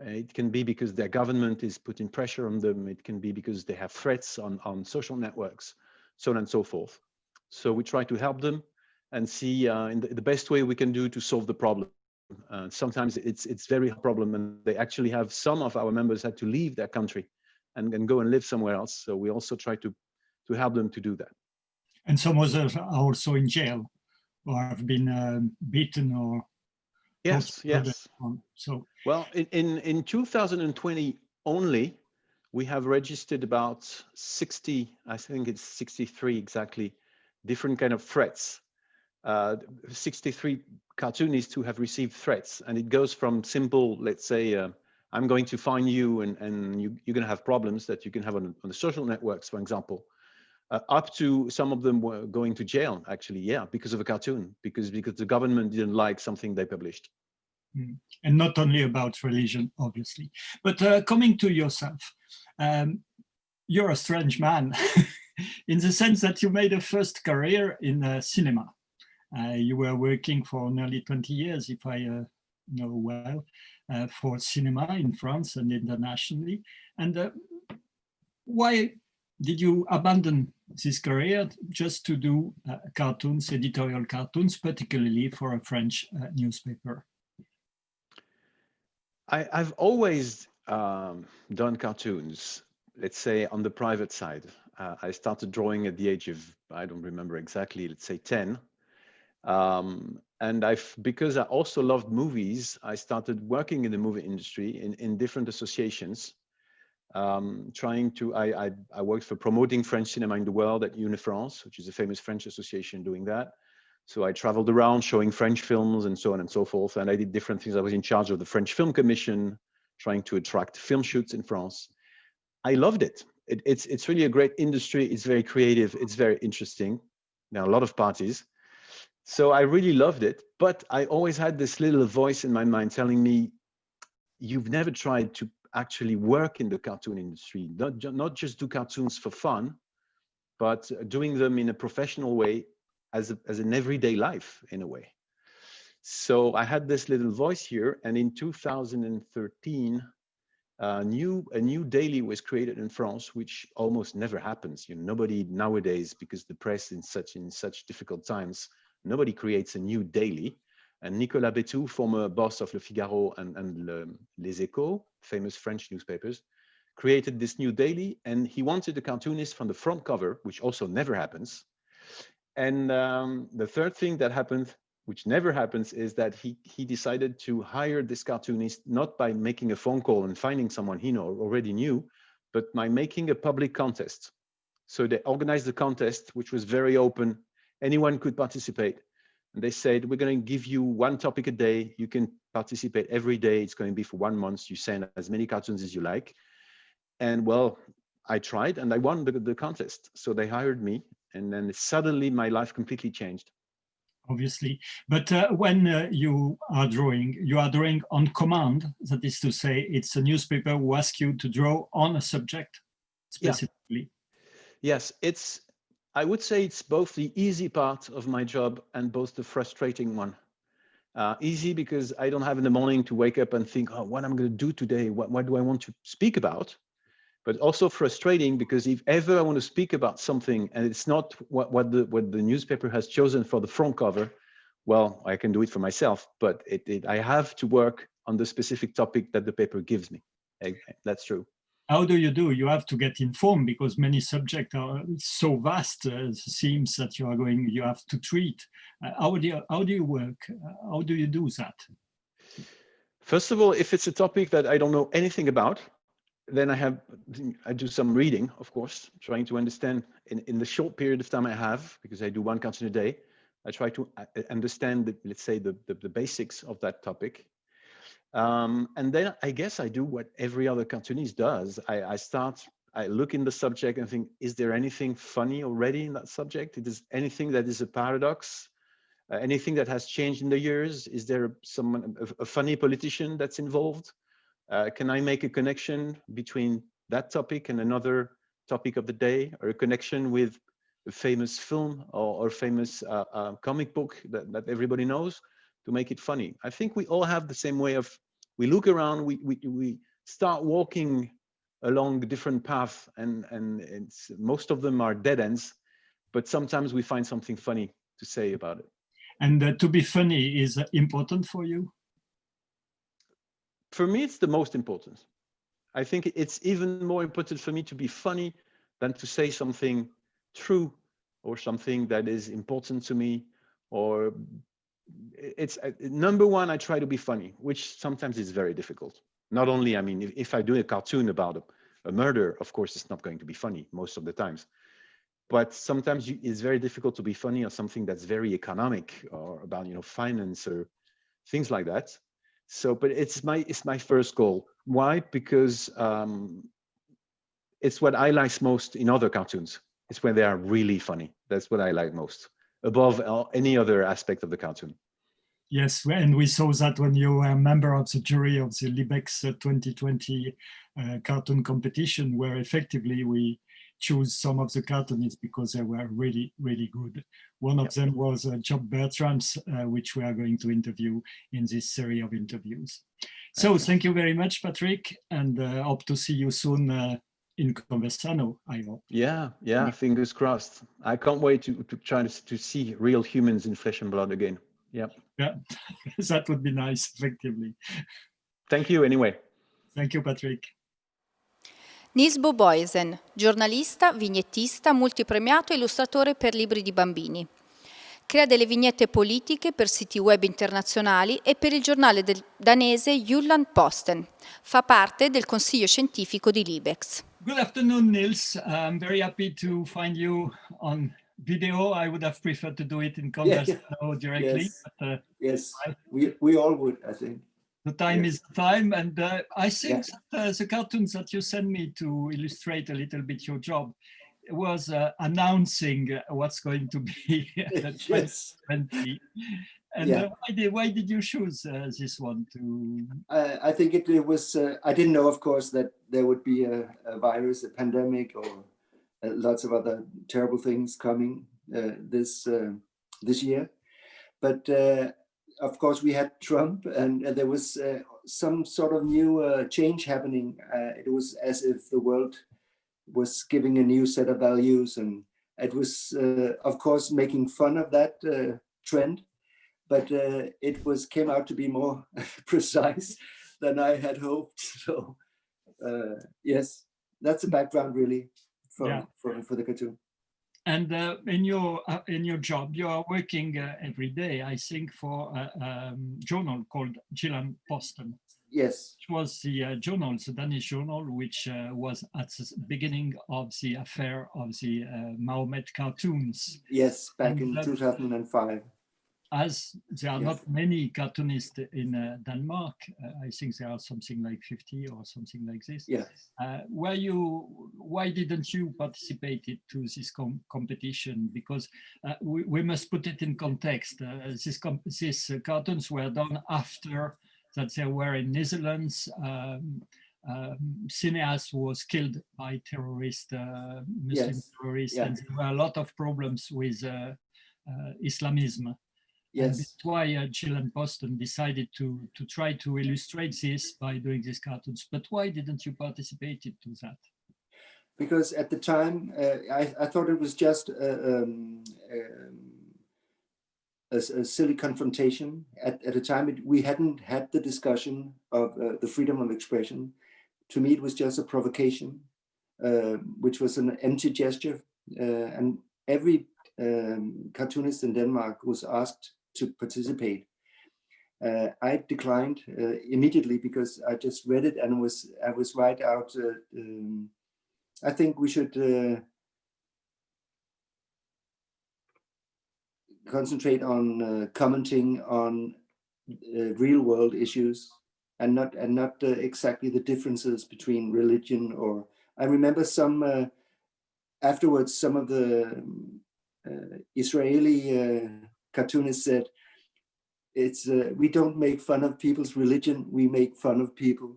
Uh, it can be because their government is putting pressure on them. It can be because they have threats on, on social networks, so on and so forth. So we try to help them and see uh, in the, the best way we can do to solve the problem. Uh, sometimes it's it's very problem and they actually have some of our members had to leave their country and, and go and live somewhere else. So we also try to to help them to do that. And some others are also in jail or have been um, beaten or yes yes so well in, in in 2020 only we have registered about 60 i think it's 63 exactly different kind of threats uh, 63 cartoonists who have received threats. And it goes from simple, let's say, uh, I'm going to find you and, and you, are going to have problems that you can have on, on the social networks, for example, uh, up to some of them were going to jail, actually, yeah, because of a cartoon, because, because the government didn't like something they published. Mm. And not only about religion, obviously. But uh, coming to yourself, um, you're a strange man in the sense that you made a first career in uh, cinema. Uh, you were working for nearly 20 years, if I uh, know well, uh, for cinema in France and internationally. And why did you abandon this career just to do uh, cartoons, editorial cartoons, particularly for a French uh, newspaper? I, have always um, done cartoons, let's say on the private side. Uh, I started drawing at the age of, I don't remember exactly, let's say 10. Um, and I've, because I also loved movies, I started working in the movie industry in, in different associations, um, trying to, I, I, I, worked for promoting French cinema in the world at Unifrance, which is a famous French association doing that. So I traveled around showing French films and so on and so forth. And I did different things. I was in charge of the French Film Commission, trying to attract film shoots in France. I loved it. it it's, it's really a great industry. It's very creative. It's very interesting. There are a lot of parties. So I really loved it, but I always had this little voice in my mind telling me, you've never tried to actually work in the cartoon industry, not, not just do cartoons for fun, but doing them in a professional way as, a, as an everyday life in a way. So I had this little voice here and in 2013, a new, a new daily was created in France, which almost never happens. You know, nobody nowadays, because the press in such in such difficult times Nobody creates a new daily. And Nicolas Betou, former boss of Le Figaro and, and Le, Les Echos, famous French newspapers, created this new daily and he wanted a cartoonist from the front cover, which also never happens. And um, the third thing that happened, which never happens, is that he, he decided to hire this cartoonist, not by making a phone call and finding someone he know, already knew, but by making a public contest. So they organized the contest, which was very open, anyone could participate. And they said, we're going to give you one topic a day. You can participate every day. It's going to be for one month. You send as many cartoons as you like. And well, I tried and I won the, the contest. So they hired me. And then suddenly my life completely changed. obviously. But uh, when uh, you are drawing, you are drawing on command. That is to say, it's a newspaper who asks you to draw on a subject Yeah. specifically. Yes, it's, I would say it's both the easy part of my job and both the frustrating one. Uh, easy because I don't have in the morning to wake up and think, oh, what I'm going to do today? What, what do I want to speak about? But also frustrating because if ever I want to speak about something and it's not what, what, the, what the newspaper has chosen for the front cover, well, I can do it for myself, but it, it, I have to work on the specific topic that the paper gives me. That's true. How do you do? You have to get informed because many subjects are so vast. Uh, seems that you are going, you have to treat. Uh, how do you, how do you work? Uh, how do you do that? First of all, if it's a topic that I don't know anything about, then I have I do some reading, of course, trying to understand in, in the short period of time I have, because I do one cartoon a day, I try to uh, understand, the, let's say, the, the, the basics of that topic. Um, and then I guess I do what every other cartoonist does. I, I start, I look in the subject and think, is there anything funny already in that subject? Is anything that is a paradox? Uh, anything that has changed in the years? Is there someone, a, a funny politician that's involved? Uh, can I make a connection between that topic and another topic of the day or a connection with a famous film or, or famous uh, uh, comic book that, that everybody knows to make it funny? I think we all have the same way of, we look around, we, we, we start walking along different paths and, and it's, most of them are dead ends, but sometimes we find something funny to say about it. And uh, to be funny is important for you? for me, it's the most important. I think it's even more important for me to be funny than to say something true or something that is important to me or it's uh, number one, I try to be funny, which sometimes is very difficult. Not only, I mean, if, if I do a cartoon about a, a, murder, of course, it's not going to be funny most of the times. But sometimes you, it's very difficult to be funny on something that's very economic or about, you know, finance or things like that. So, but it's my it's my first goal. Why? Because um, it's what I like most in other cartoons. It's when they are really funny. That's what I like most, above any other aspect of the cartoon. Yes, and we saw that when you were a member of the jury of the Libex 2020 uh, cartoon competition, where effectively we choose some of the cartoonists because they were really, really good. One of them was uh, Job Bertram's, uh, which we are going to interview in this series of interviews. So thank you very much, Patrick, and uh, hope to see you soon uh, in Conversano, I hope. Yeah, yeah, fingers crossed. I can't wait to, to try to, to see real humans in flesh and blood again. Yep. Yeah, that would be nice, effectively. Thank you anyway. Thank you, Patrick. Nils Boboisen, giornalista, vignettista, multipremiato e illustratore per libri di bambini. Crea delle vignette politiche per siti web internazionali e per il giornale danese Jylland Posten. Fa parte del consiglio scientifico di Libex. Good afternoon, Nils. I'm very happy to find you on video. I would have preferred to do it in Conversano yeah. directly. Yes, but, uh, yes. we, we all would, I think the time yes. is time and uh, i think yeah. that, uh, the cartoons that you sent me to illustrate a little bit your job was uh, announcing what's going to be yes. 2020 and yeah. why, did, why did you choose uh, this one to i think it, it was uh, i didn't know of course that there would be a, a virus a pandemic or uh, lots of other terrible things coming this this year but of course, we had Trump and, and there was uh, some sort of new uh, change happening. Uh, it was as if the world was giving a new set of values and it was, uh, of course, making fun of that uh, trend, but uh, it was came out to be more precise than I had hoped. So yes, that's the background really for, yeah. for, for the cartoon. And uh, in your uh, in your job, you are working uh, every day, I think, for a um, journal called Jylland Posten. Yes. Which was the uh, journal, the Danish journal, which uh, was at the beginning of the affair of the uh, Mahomet cartoons. Yes, back and in 2005. As there are Yes. not many cartoonists in uh, Denmark, uh, I think there are something like 50 or something like this. Yeah. Uh, were you, why didn't you participate to this com competition? Because uh, we, we must put it in context. Uh, this com these uh, cartoons were done after that they were in Netherlands. Um, um, cineast was killed by terrorist, uh, Muslim Yes. terrorists, Yeah. and there were a lot of problems with uh, Islamism. And Yes. that's why uh, Jill and Boston decided to to try to illustrate this by doing these cartoons. But why didn't you participate to that? because at the time uh, I, I thought it was just uh, um, um, a, a silly confrontation. At, at the time, it, we hadn't had the discussion of uh, the freedom of expression. To me, it was just a provocation, uh, which was an empty gesture. Uh, and every um, cartoonist in Denmark was asked to participate. Uh, I declined uh, immediately because I just read it and was I was right out. Uh, um, I think we should uh, concentrate on uh, commenting on uh, real world issues and not and not exactly the differences between religion or I remember some afterwards some of the um, Israeli cartoonists said it's uh, we don't make fun of people's religion we make fun of people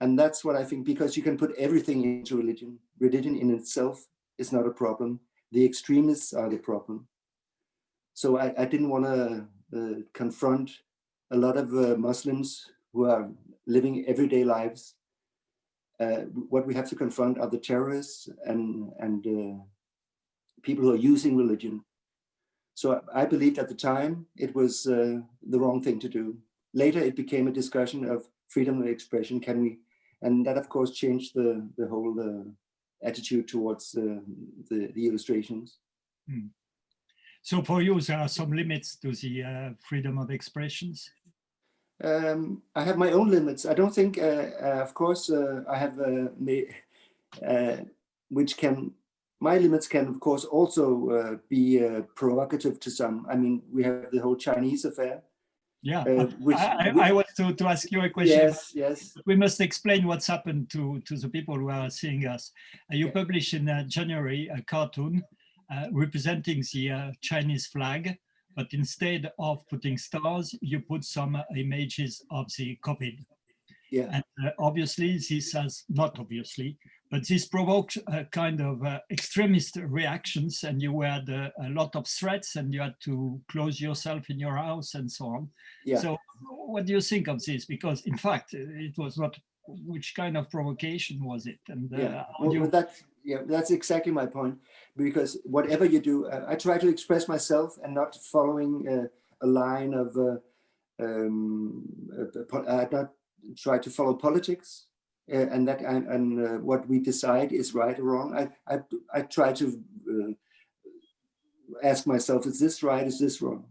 and that's what I think, because you can put everything into religion. Religion in itself is not a problem. The extremists are the problem. So I, I didn't want to uh, confront a lot of uh, Muslims who are living everyday lives. Uh, what we have to confront are the terrorists and, and uh, people who are using religion. So I believed at the time it was uh, the wrong thing to do. Later, it became a discussion of freedom of expression. Can we and that of course changed the the whole uh, attitude towards uh, the the illustrations So for you, there are some limits to the uh, freedom of expressions. um i have my own limits i don't think uh, uh, of course uh, i have uh, made uh, which can my limits can of course also uh, be uh, provocative to some i mean we have the whole chinese affair Yeah, Uh, which- I, I, I want to, to ask you a question. yes yes We must explain what's happened to, to the people who are seeing us. Uh, you Yeah. published in uh, January a cartoon uh, representing the uh, Chinese flag, but instead of putting stars, you put some uh, images of the COVID. yeah And uh, obviously, this has not obviously, but this provoked a kind of uh, extremist reactions, and you had uh, a lot of threats, and you had to close yourself in your house and so on. yeah So, what do you think of this? Because, in fact, it was not. Which kind of provocation was it? And uh, yeah well, you, well, that yeah that's exactly my point because whatever you do uh, i try to express myself and not following uh, a line of uh, um, uh, i not try to follow politics and that and, and uh, what we decide is right or wrong i i, I try to uh, ask myself is this right is this wrong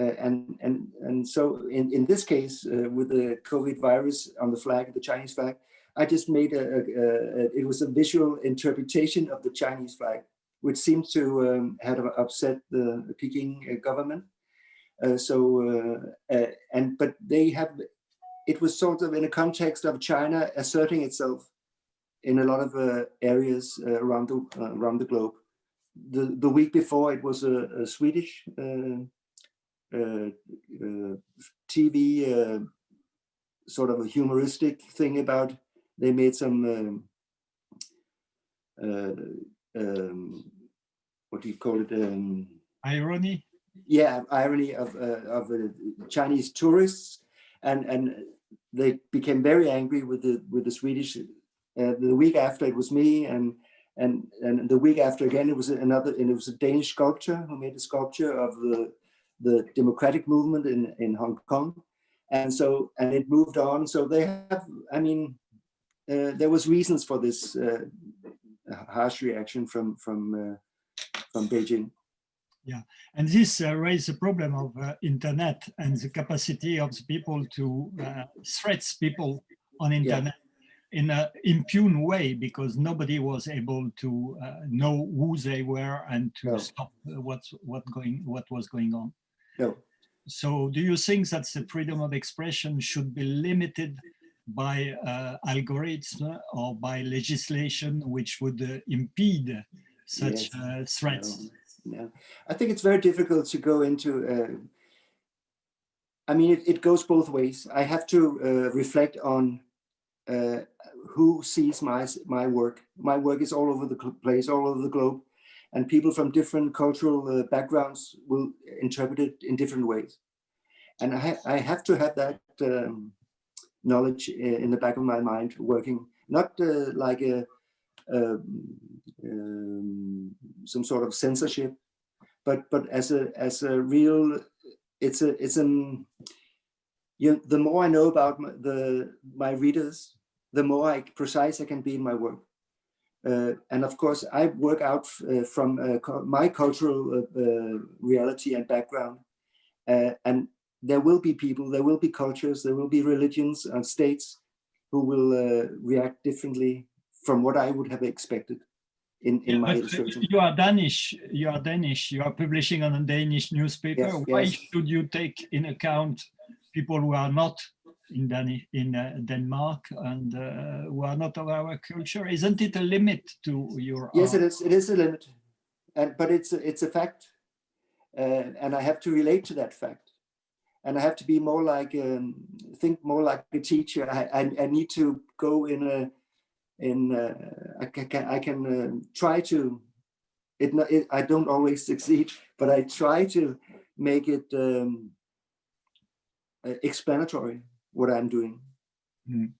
uh, and and and so in in this case uh, with the covid virus on the flag the chinese flag I just made a, a, a, it was a visual interpretation of the Chinese flag, which seems to um, have upset the, Peking uh, government. Uh, so, uh, uh, and but they have, it was sort of in a context of China asserting itself in a lot of uh, areas uh, around the uh, around the globe. The the week before it was a, a Swedish uh, uh, uh, TV uh, sort of a humoristic thing about they made some um, uh, um, what do you call it? Um, irony? yeah, irony of uh, of uh, Chinese tourists, and and they became very angry with the with the Swedish. Uh, the week after it was me, and and and the week after again it was another, and it was a Danish sculptor who made a sculpture of the the democratic movement in in Hong Kong, and so and it moved on. So they have, I mean, uh, there was reasons for this uh, harsh reaction from from uh, from Beijing. Yeah, and this uh, raised the problem of uh, internet and the capacity of the people to uh, threat people on internet in an impune way because nobody was able to uh, know who they were and to No. stop uh, what's what going what was going on. No. So do you think that the freedom of expression should be limited by uh, algorithms or by legislation which would uh, impede such Yes. uh, threats? No, no. I think it's very difficult to go into. Uh, I mean, it, it goes both ways. I have to uh, reflect on uh, who sees my my work. My work is all over the place, all over the globe, and people from different cultural uh, backgrounds will interpret it in different ways. And I, ha I have to have that um, knowledge in the back of my mind, working not uh, like a um, um, some sort of censorship, but but as a as a real, it's a it's an you know, the more I know about my, the my readers, the more I precise I can be in my work. Uh, and of course, I work out uh, from uh, my cultural uh, uh, reality and background. Uh, and there will be people, there will be cultures, there will be religions and states who will react differently from what I would have expected in, in Yeah, my illustration. you are Danish. You are Danish. You are publishing on a Danish newspaper. Yes, Why yes. should you take in account people who are not in Dani in uh, Denmark and uh, who are not of our culture? Isn't it a limit to your? Yes, art? it is. It is a limit, and but it's a, it's a fact, uh, and I have to relate to that fact, and I have to be more like um, think more like a teacher. I I, I need to go in a in uh, I can can- I can um try to. It, it I don't always succeed, but I try to make it um, uh, explanatory what I'm doing. Mm.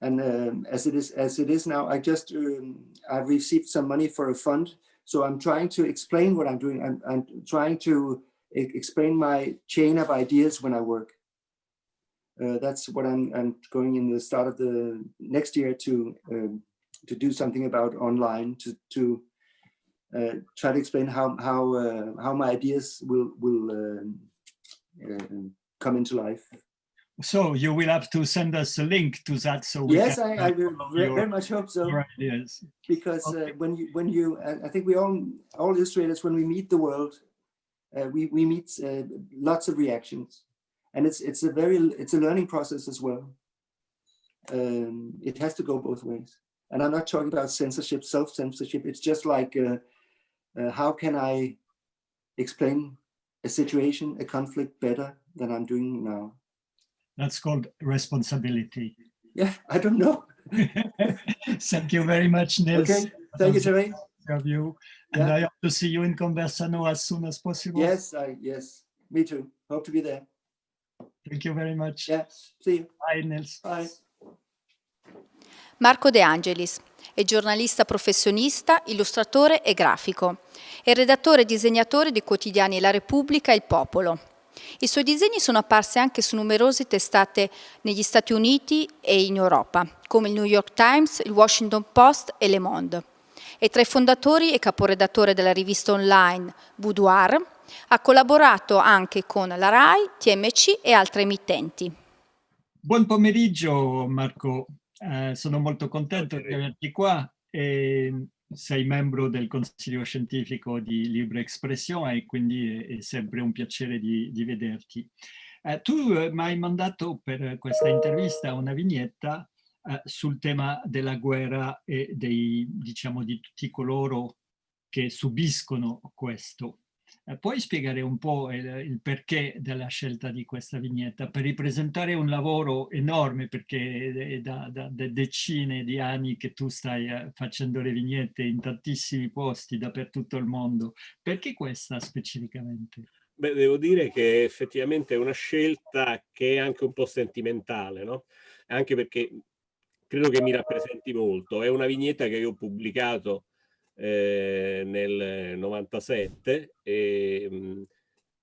And um, as it is as it is now, I just um, I've received some money for a fund, so I'm trying to explain what I'm doing. I'm, I'm trying to explain my chain of ideas when I work. Uh, that's what I'm, I'm going in the start of the next year to um, to do something about online to to uh, try to explain how how uh, how my ideas will will um, uh, come into life. So you will have to send us a link to that. So we Yes, I, I will follow your- very much hope so. ideas. because Okay. uh, when you when you uh, I think we all all illustrators when we meet the world, uh, we we meet uh, lots of reactions, and it's it's a very it's a learning process as well. Um, it has to go both ways, and I'm not talking about censorship, self censorship. It's just like uh, uh, how can I explain a situation, a conflict better than I'm doing now? That's called responsibility. Yeah, I don't know. Thank you very much, Nils. Okay, thank you, Terry. of you. And Yeah. I hope to see you in Conversano as soon as possible. Yes, I yes, me too. Hope to be there. Thank you very much. Yeah, see you. Bye, Nils. Bye. Marco De Angelis è giornalista professionista, illustratore e grafico. È redattore e disegnatore di quotidiani La Repubblica e Il Popolo. I suoi disegni sono apparsi anche su numerose testate negli Stati Uniti e in Europa, come il New York Times, il Washington Post e Le Monde. È tra i fondatori e caporedattore della rivista online Boudoir. Ha collaborato anche con la RAI, TMC e altre emittenti. Buon pomeriggio, Marco. Eh, sono molto contento di averti qua. E sei membro del Consiglio Scientifico di Libre Espressione e quindi è, è sempre un piacere di, di vederti. Eh, tu eh, mi hai mandato per questa intervista una vignetta eh, sul tema della guerra e dei, diciamo, di tutti coloro che subiscono questo. Eh, puoi spiegare un po' il, il perché della scelta di questa vignetta per ripresentare un lavoro enorme perché è da, da- da decine di anni che tu stai eh, facendo le vignette in tantissimi posti dappertutto il mondo. Perché questa specificamente? Beh, devo dire che effettivamente è una scelta che è anche un po' sentimentale, no? Anche perché credo che mi rappresenti molto. È una vignetta che io ho pubblicato eh, nel 97 e, mh,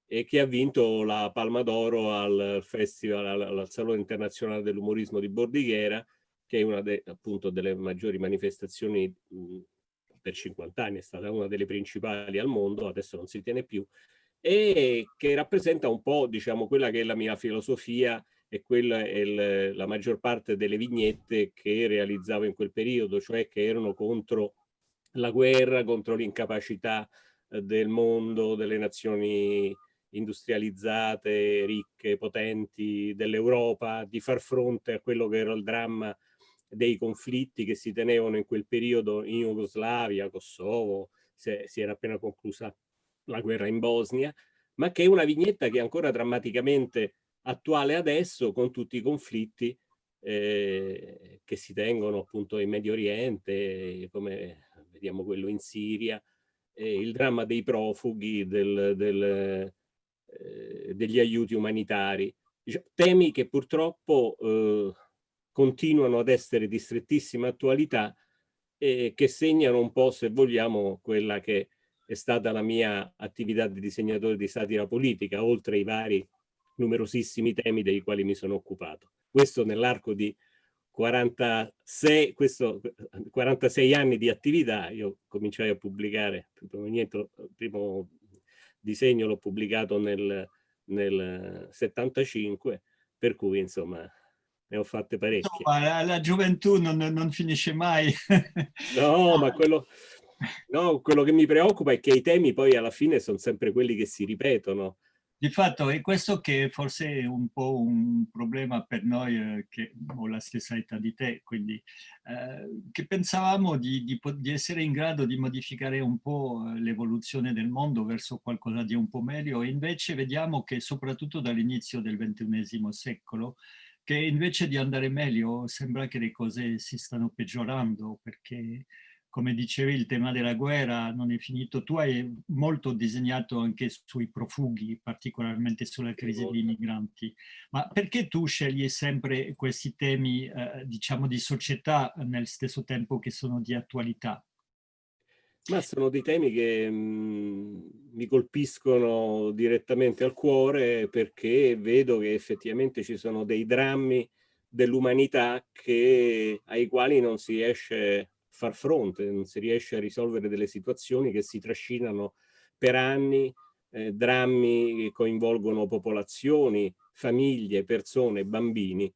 e che ha vinto la Palma d'Oro al Festival, al, al Salone Internazionale dell'Umorismo di Bordighera, che è una de- appunto delle maggiori manifestazioni per 50 anni, è stata una delle principali al mondo, adesso non si tiene più, e che rappresenta un po', diciamo, quella che è la mia filosofia e quella è il- la maggior parte delle vignette che realizzavo in quel periodo, cioè che erano contro la guerra, contro l'incapacità eh, del mondo, delle nazioni industrializzate, ricche, potenti dell'Europa, di far fronte a quello che era il dramma dei conflitti che si tenevano in quel periodo in Jugoslavia, Kosovo, si era appena conclusa la guerra in Bosnia, ma che è una vignetta che è ancora drammaticamente attuale adesso con tutti i conflitti eh, che si tengono appunto in Medio Oriente, come vediamo quello in Siria, eh, il dramma dei profughi, del, del, eh, degli aiuti umanitari, diciamo, temi che purtroppo eh, continuano ad essere di strettissima attualità e che segnano un po', se vogliamo, quella che è stata la mia attività di disegnatore di satira politica, oltre ai vari numerosissimi temi dei quali mi sono occupato. Questo nell'arco di 46, questo, 46 anni di attività, io cominciai a pubblicare, il primo, disegno l'ho pubblicato nel, nel 75, per cui insomma ne ho fatte parecchie. No, la, la, gioventù non, non, finisce mai. no, ma quello, no, quello che mi preoccupa è che i temi poi alla fine sono sempre quelli che si ripetono. Di fatto è questo che forse è un po' un problema per noi eh, che ho la stessa età di te, quindi eh, che pensavamo di, di, di, essere in grado di modificare un po' eh, l'evoluzione del mondo verso qualcosa di un po' meglio e invece vediamo che soprattutto dall'inizio del XXI secolo che invece di andare meglio sembra che le cose si stanno peggiorando perché come dicevi, il tema della guerra non è finito. Tu hai molto disegnato anche sui profughi, particolarmente sulla crisi dei migranti. Ma perché tu scegli sempre questi temi, eh, diciamo, di società nel stesso tempo che sono di attualità? Ma sono dei temi che mh, mm, mi colpiscono direttamente al cuore perché vedo che effettivamente ci sono dei drammi dell'umanità ai quali non si riesce far fronte, non si riesce a risolvere delle situazioni che si trascinano per anni, eh, drammi che coinvolgono popolazioni, famiglie, persone, bambini.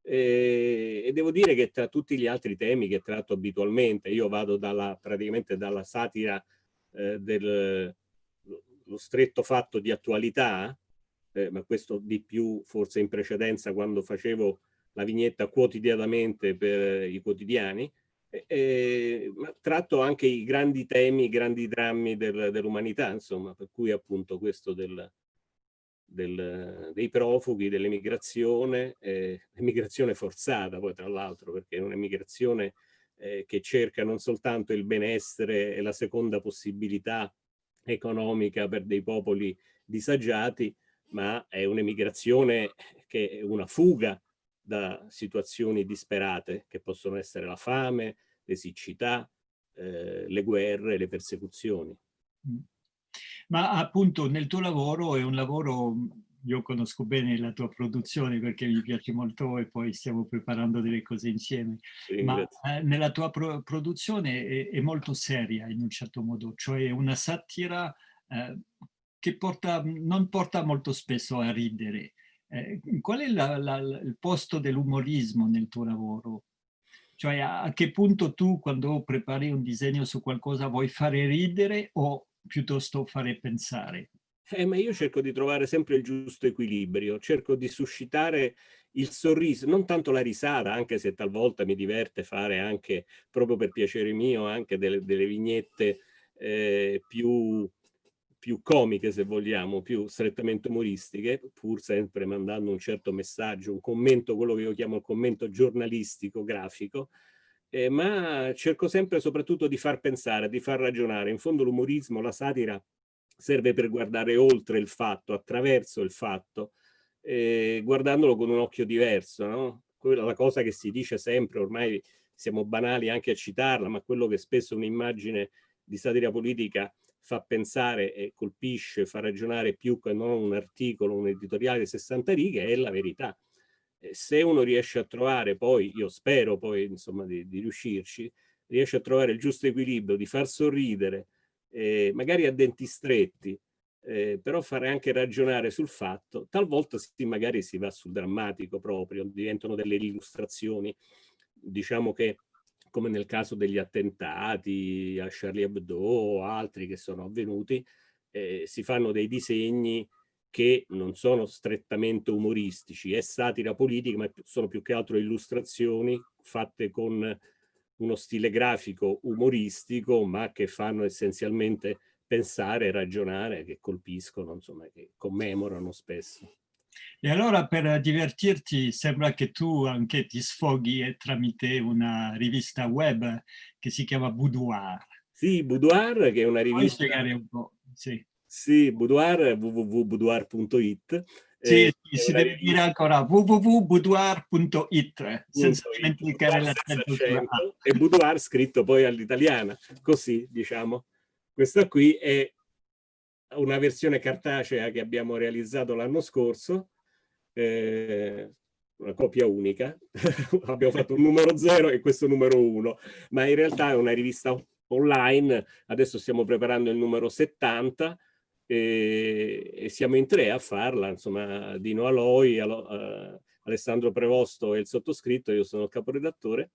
E, e, devo dire che tra tutti gli altri temi che tratto abitualmente, io vado dalla, praticamente dalla satira eh, del stretto fatto di attualità, eh, ma questo di più forse in precedenza quando facevo la vignetta quotidianamente per i quotidiani, eh, tratto anche i grandi temi, i grandi drammi del, dell'umanità, insomma, per cui appunto questo del, del, dei profughi, dell'emigrazione, eh, emigrazione forzata poi tra l'altro, perché è un'emigrazione eh, che cerca non soltanto il benessere e la seconda possibilità economica per dei popoli disagiati, ma è un'emigrazione che è una fuga da situazioni disperate che possono essere la fame, le siccità, eh, le guerre, le persecuzioni. Mm. Ma appunto nel tuo lavoro è un lavoro, io conosco bene la tua produzione perché mi piace molto e poi stiamo preparando delle cose insieme, ma eh, nella tua pro produzione è, è, molto seria in un certo modo, cioè una satira eh, che porta, non porta molto spesso a ridere, eh, qual è la, la, il posto dell'umorismo nel tuo lavoro? Cioè a, a, che punto tu quando prepari un disegno su qualcosa vuoi fare ridere o piuttosto fare pensare? Eh, ma io cerco di trovare sempre il giusto equilibrio, cerco di suscitare il sorriso, non tanto la risata, anche se talvolta mi diverte fare anche, proprio per piacere mio, anche delle, delle vignette eh, più più comiche se vogliamo, più strettamente umoristiche, pur sempre mandando un certo messaggio, un commento, quello che io chiamo il commento giornalistico, grafico, eh, ma cerco sempre soprattutto di far pensare, di far ragionare. In fondo l'umorismo, la satira serve per guardare oltre il fatto, attraverso il fatto, eh, guardandolo con un occhio diverso, no? Quella la cosa che si dice sempre, ormai siamo banali anche a citarla, ma quello che spesso un'immagine di satira politica fa pensare e colpisce, fa ragionare più che non un articolo, un editoriale di 60 righe, è la verità. se uno riesce a trovare poi, io spero poi insomma di, di riuscirci, riesce a trovare il giusto equilibrio, di far sorridere, eh, magari a denti stretti, eh, però fare anche ragionare sul fatto, talvolta si, magari si va sul drammatico proprio, diventano delle illustrazioni, diciamo che come nel caso degli attentati a Charlie Hebdo o altri che sono avvenuti, eh, si fanno dei disegni che non sono strettamente umoristici, è satira politica, ma sono più che altro illustrazioni fatte con uno stile grafico umoristico, ma che fanno essenzialmente pensare, ragionare, che colpiscono, insomma, che commemorano spesso. E allora per divertirti sembra che tu anche ti sfoghi tramite una rivista web che si chiama Boudoir. Sì, Boudoir che è una rivista... Puoi spiegare un po'? Sì. Sì, Boudoir, www.boudoir.it. Sì, eh, sì si deve dire ancora www.boudoir.it senza dimenticare l'accento. E Boudoir scritto poi all'italiana, così diciamo. Questa qui è una versione cartacea che abbiamo realizzato l'anno scorso, eh, una copia unica, abbiamo fatto un numero 0 e questo numero 1, ma in realtà è una rivista online, adesso stiamo preparando il numero 70 e, e siamo in tre a farla, insomma Dino Aloi, Alo, uh, Alessandro Prevosto e il sottoscritto, io sono il caporedattore,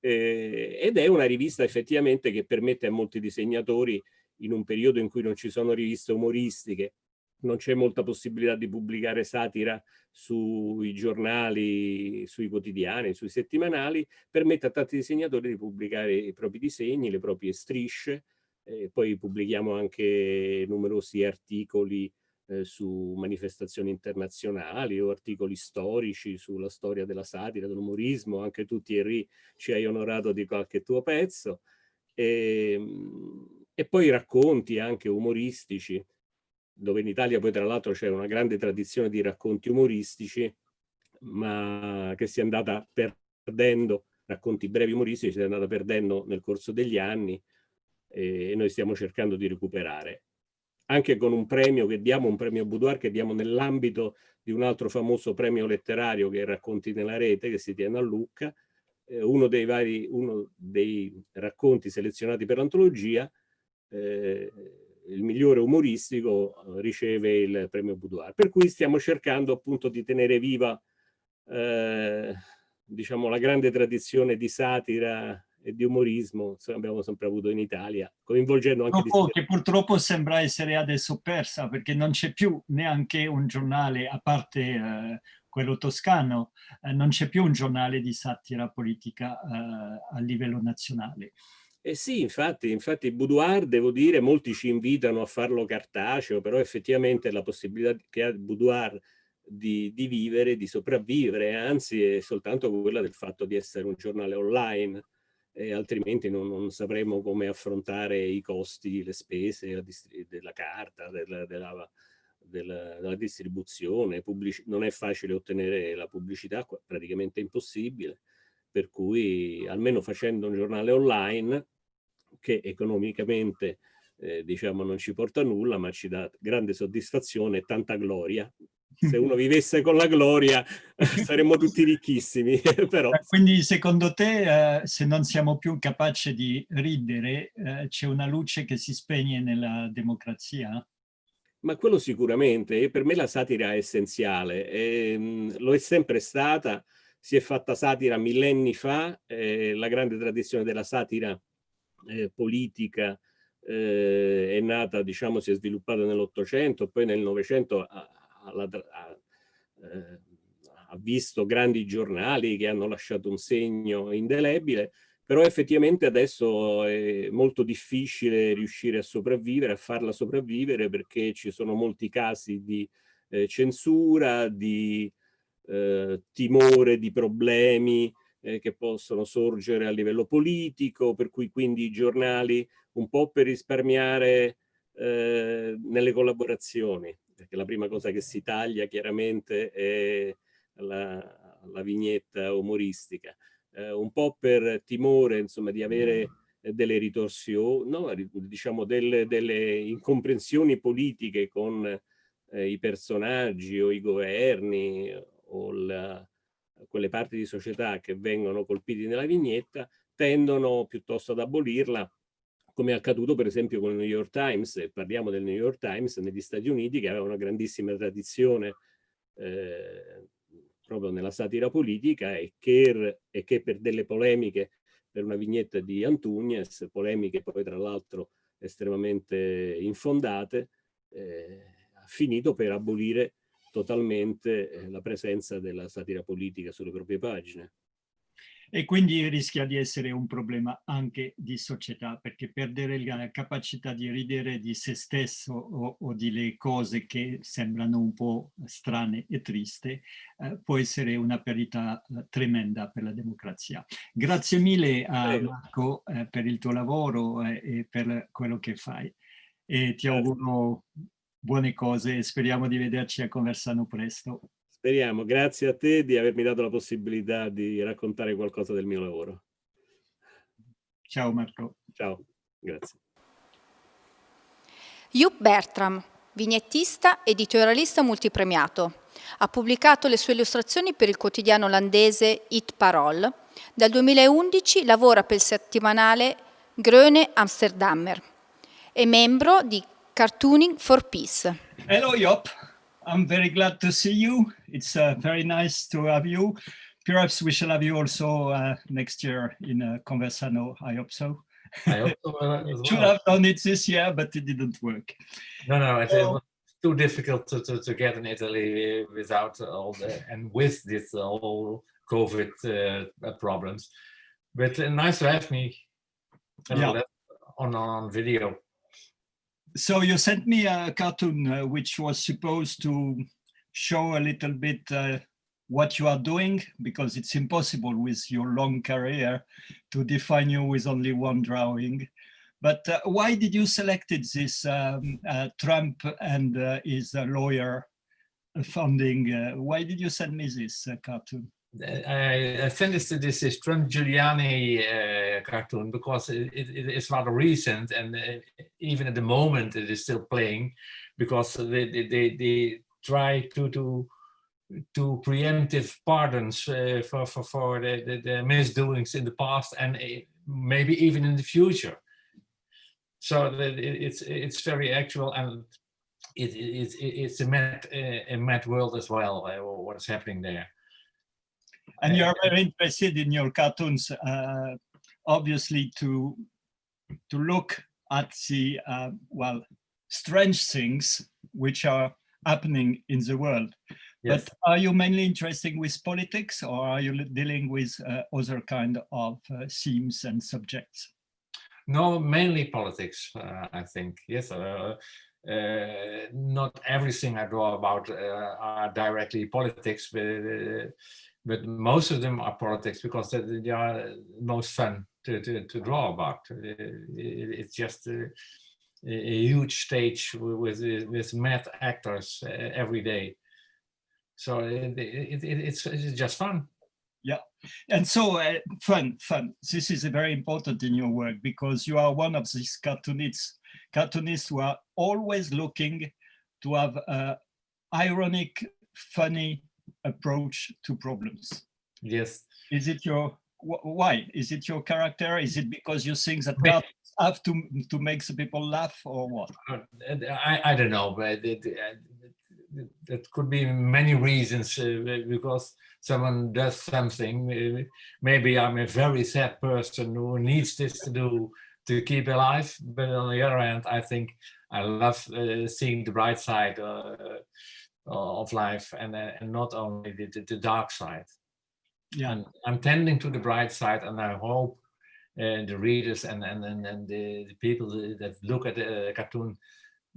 eh, ed è una rivista effettivamente che permette a molti disegnatori in un periodo in cui non ci sono riviste umoristiche, non c'è molta possibilità di pubblicare satira sui giornali, sui quotidiani, sui settimanali, permette a tanti disegnatori di pubblicare i propri disegni, le proprie strisce, eh, poi pubblichiamo anche numerosi articoli eh, su manifestazioni internazionali o articoli storici sulla storia della satira, dell'umorismo, anche tu Thierry ci hai onorato di qualche tuo pezzo, e, ehm, e poi racconti anche umoristici, dove in Italia poi tra l'altro c'è una grande tradizione di racconti umoristici, ma che si è andata perdendo, racconti brevi umoristici, si è andata perdendo nel corso degli anni e noi stiamo cercando di recuperare. Anche con un premio che diamo, un premio Boudoir che diamo nell'ambito di un altro famoso premio letterario che è Racconti nella rete, che si tiene a Lucca, eh, uno, dei vari, uno dei racconti selezionati per l'antologia, eh, il migliore umoristico eh, riceve il premio Boudoir. Per cui stiamo cercando appunto di tenere viva eh, diciamo, la grande tradizione di satira e di umorismo che abbiamo sempre avuto in Italia, coinvolgendo anche... Dopo, che purtroppo sembra essere adesso persa, perché non c'è più neanche un giornale, a parte eh, quello toscano, eh, non c'è più un giornale di satira politica eh, a livello nazionale. Eh sì, infatti, infatti Boudoir, devo dire, molti ci invitano a farlo cartaceo, però effettivamente la possibilità che ha Boudoir di, di vivere, di sopravvivere, anzi è soltanto quella del fatto di essere un giornale online, e altrimenti non, non sapremo come affrontare i costi, le spese della carta, della, della, della, della distribuzione, non è facile ottenere la pubblicità, praticamente impossibile per cui almeno facendo un giornale online che economicamente eh, diciamo non ci porta nulla ma ci dà grande soddisfazione e tanta gloria se uno vivesse con la gloria saremmo tutti ricchissimi però... Eh, quindi secondo te eh, se non siamo più capaci di ridere eh, c'è una luce che si spegne nella democrazia? Ma quello sicuramente, per me la satira è essenziale, e, ehm, lo è sempre stata, si è fatta satira millenni fa, eh, la grande tradizione della satira eh, politica eh, è nata, diciamo, si è sviluppata nell'Ottocento, poi nel Novecento ha, ha, eh, ha, visto grandi giornali che hanno lasciato un segno indelebile, però effettivamente adesso è molto difficile riuscire a sopravvivere, a farla sopravvivere perché ci sono molti casi di eh, censura, di eh, timore di problemi eh, che possono sorgere a livello politico, per cui quindi i giornali un po' per risparmiare eh, nelle collaborazioni, perché la prima cosa che si taglia chiaramente è la, la vignetta umoristica, eh, un po' per timore insomma di avere delle ritorsioni, no, diciamo delle, delle incomprensioni politiche con eh, i personaggi o i governi o la, quelle parti di società che vengono colpiti nella vignetta tendono piuttosto ad abolirla come è accaduto per esempio con il New York Times, e parliamo del New York Times negli Stati Uniti che aveva una grandissima tradizione eh, proprio nella satira politica e che, e che, per delle polemiche, per una vignetta di Antugnes, polemiche poi tra l'altro estremamente infondate, eh, finito per abolire totalmente eh, la presenza della satira politica sulle proprie pagine. E quindi rischia di essere un problema anche di società, perché perdere la capacità di ridere di se stesso o, o di le cose che sembrano un po' strane e triste eh, può essere una perdita eh, tremenda per la democrazia. Grazie mille a Prego. Marco eh, per il tuo lavoro eh, e per quello che fai. E ti auguro buone cose e speriamo di vederci a Conversano presto. Speriamo, grazie a te di avermi dato la possibilità di raccontare qualcosa del mio lavoro. Ciao Marco. Ciao, grazie. Joep Bertram, vignettista, editorialista multipremiato. Ha pubblicato le sue illustrazioni per il quotidiano olandese It Parool. Dal 2011 lavora per il settimanale Gröne Amsterdammer. È membro di Cartooning for Peace. Hello, Yop. I'm very glad to see you. It's uh, very nice to have you. Perhaps we shall have you also uh, next year in uh, Conversano. I hope so. I hope so uh, as Should have done it this year, but it didn't work. No, no, it, it So- was too difficult to, to, to get in Italy without all the and with this all COVID uh, problems. But uh, nice to have me Yeah. on on video. So you sent me a cartoon uh, which was supposed to show a little bit uh, what you are doing because it's impossible with your long career to define you with only one drawing. But uh, why did you selected this um, uh, Trump and uh, his lawyer funding? Uh, why did you send me this cartoon? I, finished this is Trump Giuliani uh, cartoon because it, it, it is rather recent and uh, even at the moment it is still playing because they, they, they, they try to to to preemptive pardons uh, for, for, for the, the, the misdoings in the past and uh, maybe even in the future. So it's it's very actual and it, it, it's it's a mad uh, a mad world as well. Uh, what's happening there. And you're very interested in your cartoons, uh, obviously, to to look at the uh, well strange things which are happening in the world. Yes. But are you mainly interested with politics, or are you dealing with uh, other kind of uh, themes and subjects? No, mainly politics, uh, I think. Yes, uh, uh, not everything I draw about uh, are directly politics, but, uh, but most of them are politics because they, are most fun to, to, to draw about. Uh, it- it's just a, a huge stage with, with, mad actors uh, every day. So it, it, it, it's, it's just fun. Yeah, and so, uh, fun, fun. This is very important in your work because you are one of these cartoonists, cartoonists who are always looking to have a ironic, funny approach to problems. Yes. Is it your wh- why? Is it your character? Is it because you think that cartoons have to to make the people laugh or what? Uh, I, I don't know, but it, uh, that could be many reasons uh, because someone does something. uh, Maybe I'm a very sad person who needs this to do to keep alive. But on the other hand, I think I love uh, seeing the bright side uh, of life and, uh, and not only the, the, the dark side. Yeah. And I'm tending to the bright side, and I hope uh, the readers and and and, and the, the people that look at the cartoon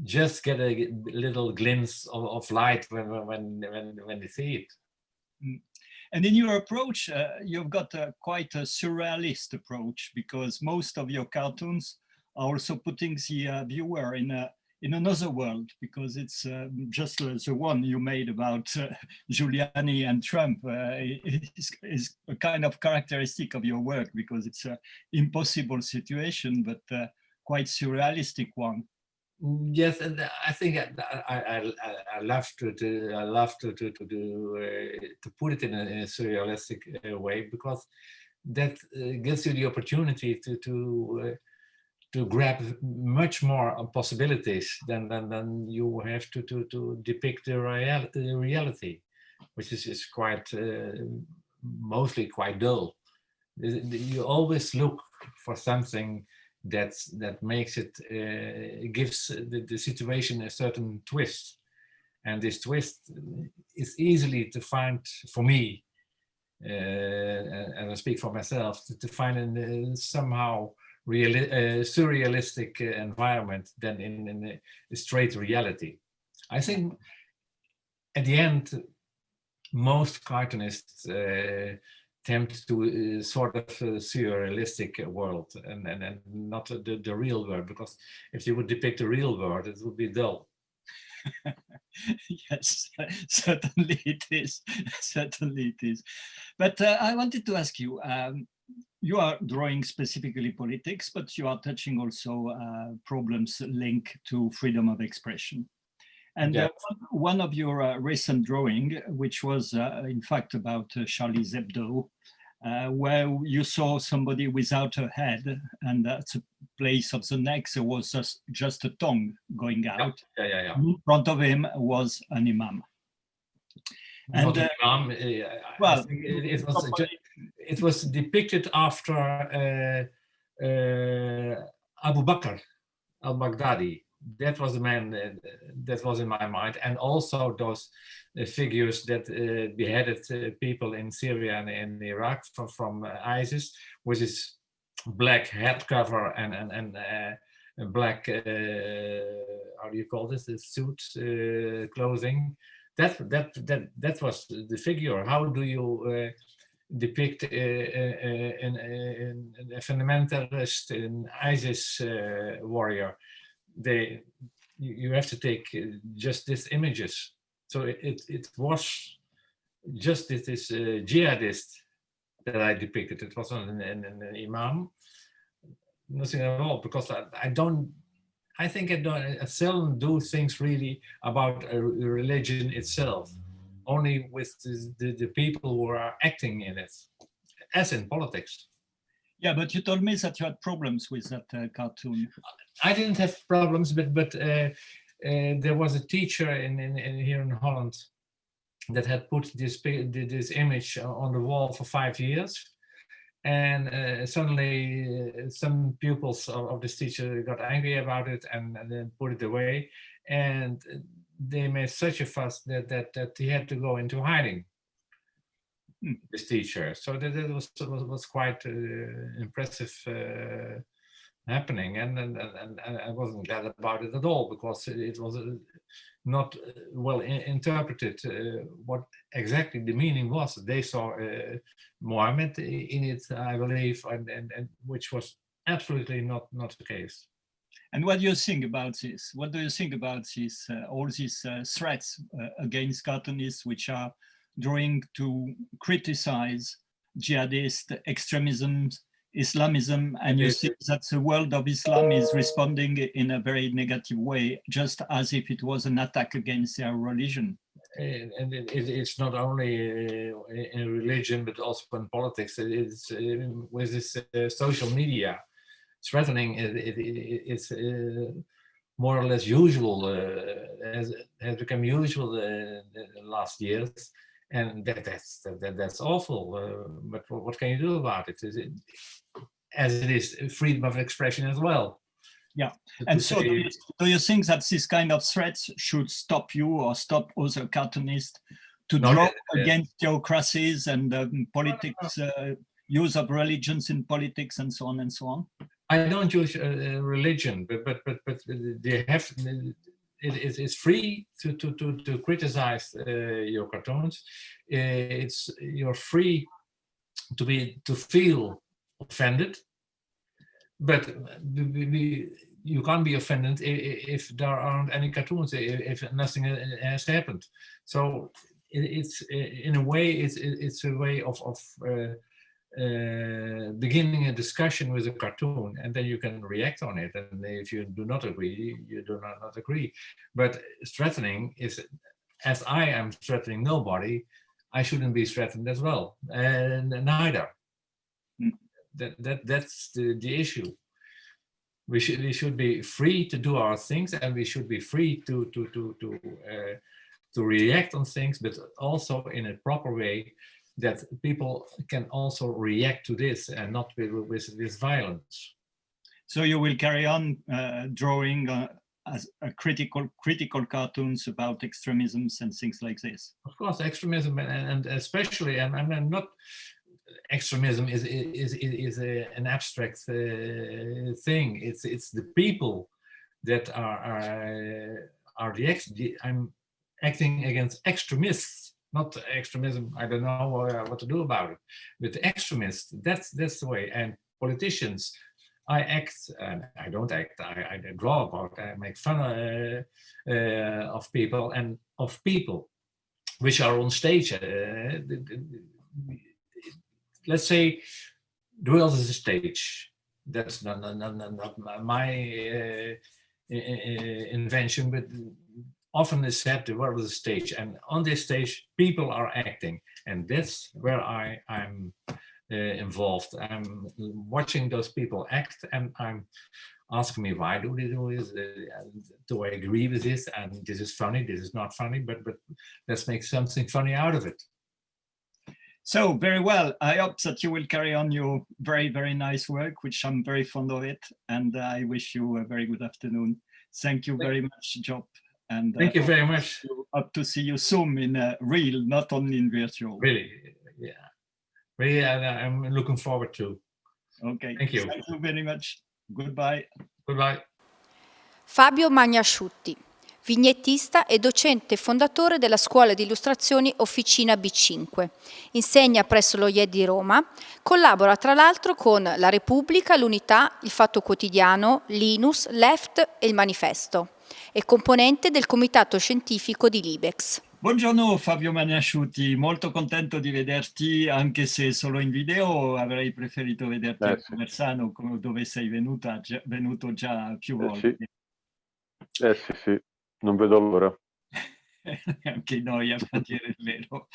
just get a little glimpse of, of light when when when when they see it. And in your approach, uh, you've got a, quite a surrealist approach because most of your cartoons are also putting the uh, viewer in a in another world because it's uh, just uh, the one you made about uh, Giuliani and Trump uh, is, is a kind of characteristic of your work because it's an impossible situation, but uh, quite surrealistic one. Yes, and I think I I, I, I love to, to I love to to to do, uh, to put it in a, in a surrealistic uh, way because that uh, gives you the opportunity to to uh, to grab much more uh, possibilities than than, than you have to to to depict the, real, the reality, which is is quite uh, mostly quite dull. You always look for something that's that makes it uh, gives the, the situation a certain twist And this twist is easily to find for me, uh, and I speak for myself, to, to find in uh, somehow real, uh, surrealistic uh, environment than in, in a straight reality. I think at the end, most cartoonists uh, attempt to uh, sort of uh, surrealistic world and, and, and not the, the real world, because if you would depict the real world, it would be dull. yes, certainly it is. certainly it is. But uh, I wanted to ask you, um, you are drawing specifically politics, but you are touching also uh, problems linked to freedom of expression. And Yeah. uh, one of your uh, recent drawing, which was uh, in fact about uh, Charlie Hebdo, uh, where you saw somebody without a head and at the place of the neck there was just, just a tongue going out. Yeah, yeah, yeah. In front of him was an imam. And, imam, I well, it, it was it was depicted after uh, uh, Abu Bakr al-Baghdadi. That was the man uh, that was in my mind, and also those figures that beheaded people in Syria and in Iraq from, from ISIS, with his black head cover and and and black uh, how do you call this? The suit uh, clothing. That that that that was the figure. How do you uh, depict uh, uh, uh, an, an, fundamentalist, an ISIS warrior? They you, have to take just these images. So it it, it was just this, jihadist that I depicted. It wasn't an, an, an imam, nothing at all, because I, I don't. I think I don't. I seldom do things really about a re- religion itself. Only with the, the, the people who are acting in it, as in politics. Yeah, but you told me that you had problems with that uh, cartoon. I didn't have problems, but but uh, uh, there was a teacher in, in, in here in Holland that had put this this image on the wall for five years, and uh, suddenly uh, some pupils of, of this teacher got angry about it and, and then put it away, and they made such a fuss that that that he had to go into hiding. Hmm. This teacher, so that, that was, was was quite uh, impressive. Uh, happening and and, and and I wasn't glad about it at all because it, it was uh, not uh, well i- interpreted uh, what exactly the meaning was. They saw uh, Mohammed in it, I believe, and, and, and which was absolutely not not the case. And what do you think about this? What do you think about this, uh, all these uh, threats uh, against cartoonists which are drawing to criticize jihadist extremism, Islamism, and you see that the world of Islam is responding in a very negative way, just as if it was an attack against their religion. And, and it, it- it's not only uh, in religion but also in politics. It's uh, with this uh, social media threatening. It, it, it, it's uh, more or less usual. Uh, has has become usual uh, the last years, and that, that's that, that- that's awful. Uh, but what, what can you do about it? Is it as it is freedom of expression as well? Yeah, And so do you, do you think that this kind of threats should stop you or stop other cartoonists to No, draw uh, against theocracies and um, politics, uh, use of religions in politics and so on and so on? I don't use uh, religion, but but but but they have. It, it's free to to to, to criticize uh, your cartoons. Uh, it's you're free to be to feel offended, but we, you can't be offended i- i- if there aren't any cartoons, if nothing uh, has happened. So it, it's uh, in a way it's it's a way of of. Uh, uh, beginning a discussion with a cartoon and then you can react on it. And if you do not agree you do not, not agree. But threatening is as i am threatening nobody i shouldn't be threatened as well and neither. Mm. that, that that's the, the issue. We should we should be free to do our things and we should be free to to to to uh, to react on things but also in a proper way that people can also react to this and not with with, with violence So you will carry on uh, drawing uh, as a critical critical cartoons about extremisms and things like this. Of course, extremism and, and especially, and I'm not extremism is is is, a, an abstract uh, thing. It's it's the people that are are, are the, ex, the I'm acting against extremists, not extremism. I don't know uh, what to do about it. But extremists, that's that's the way. And politicians, I act, and I don't act. I, I draw about. I make fun uh, uh, of people and of people which are on stage. Uh, let's say the world is a stage. That's not, not, not, not my uh, invention, but often is said the world is a stage. And on this stage, people are acting. And that's where I, I'm uh, involved. I'm watching those people act and I'm asking me why do they do this? Uh, do I agree with this? And this is funny, this is not funny, but, but let's make something funny out of it. So very well. I hope that you will carry on your very, very nice work, which I'm very fond of it. And I wish you a very good afternoon. Thank you very much, Job. And thank uh, you very much. Hope to see you soon in uh, real, not only in virtual. Really, yeah. Really, I'm looking forward to. Okay. Thank you. Thank you very much. Goodbye. Goodbye. Fabio Magnasciutti. vignettista e docente fondatore della scuola di illustrazioni Officina B5. Insegna presso lo IED di Roma, collabora tra l'altro con La Repubblica, l'Unità, Il Fatto Quotidiano, Linus, Left e Il Manifesto. È componente del comitato scientifico di Libex. Buongiorno Fabio Magnasciuti, molto contento di vederti anche se solo in video, avrei preferito vederti eh, a Conversano dove sei venuta, già, venuto già più volte. Eh sì. eh sì, sì, non vedo l'ora. Anche noi, a dire il vero.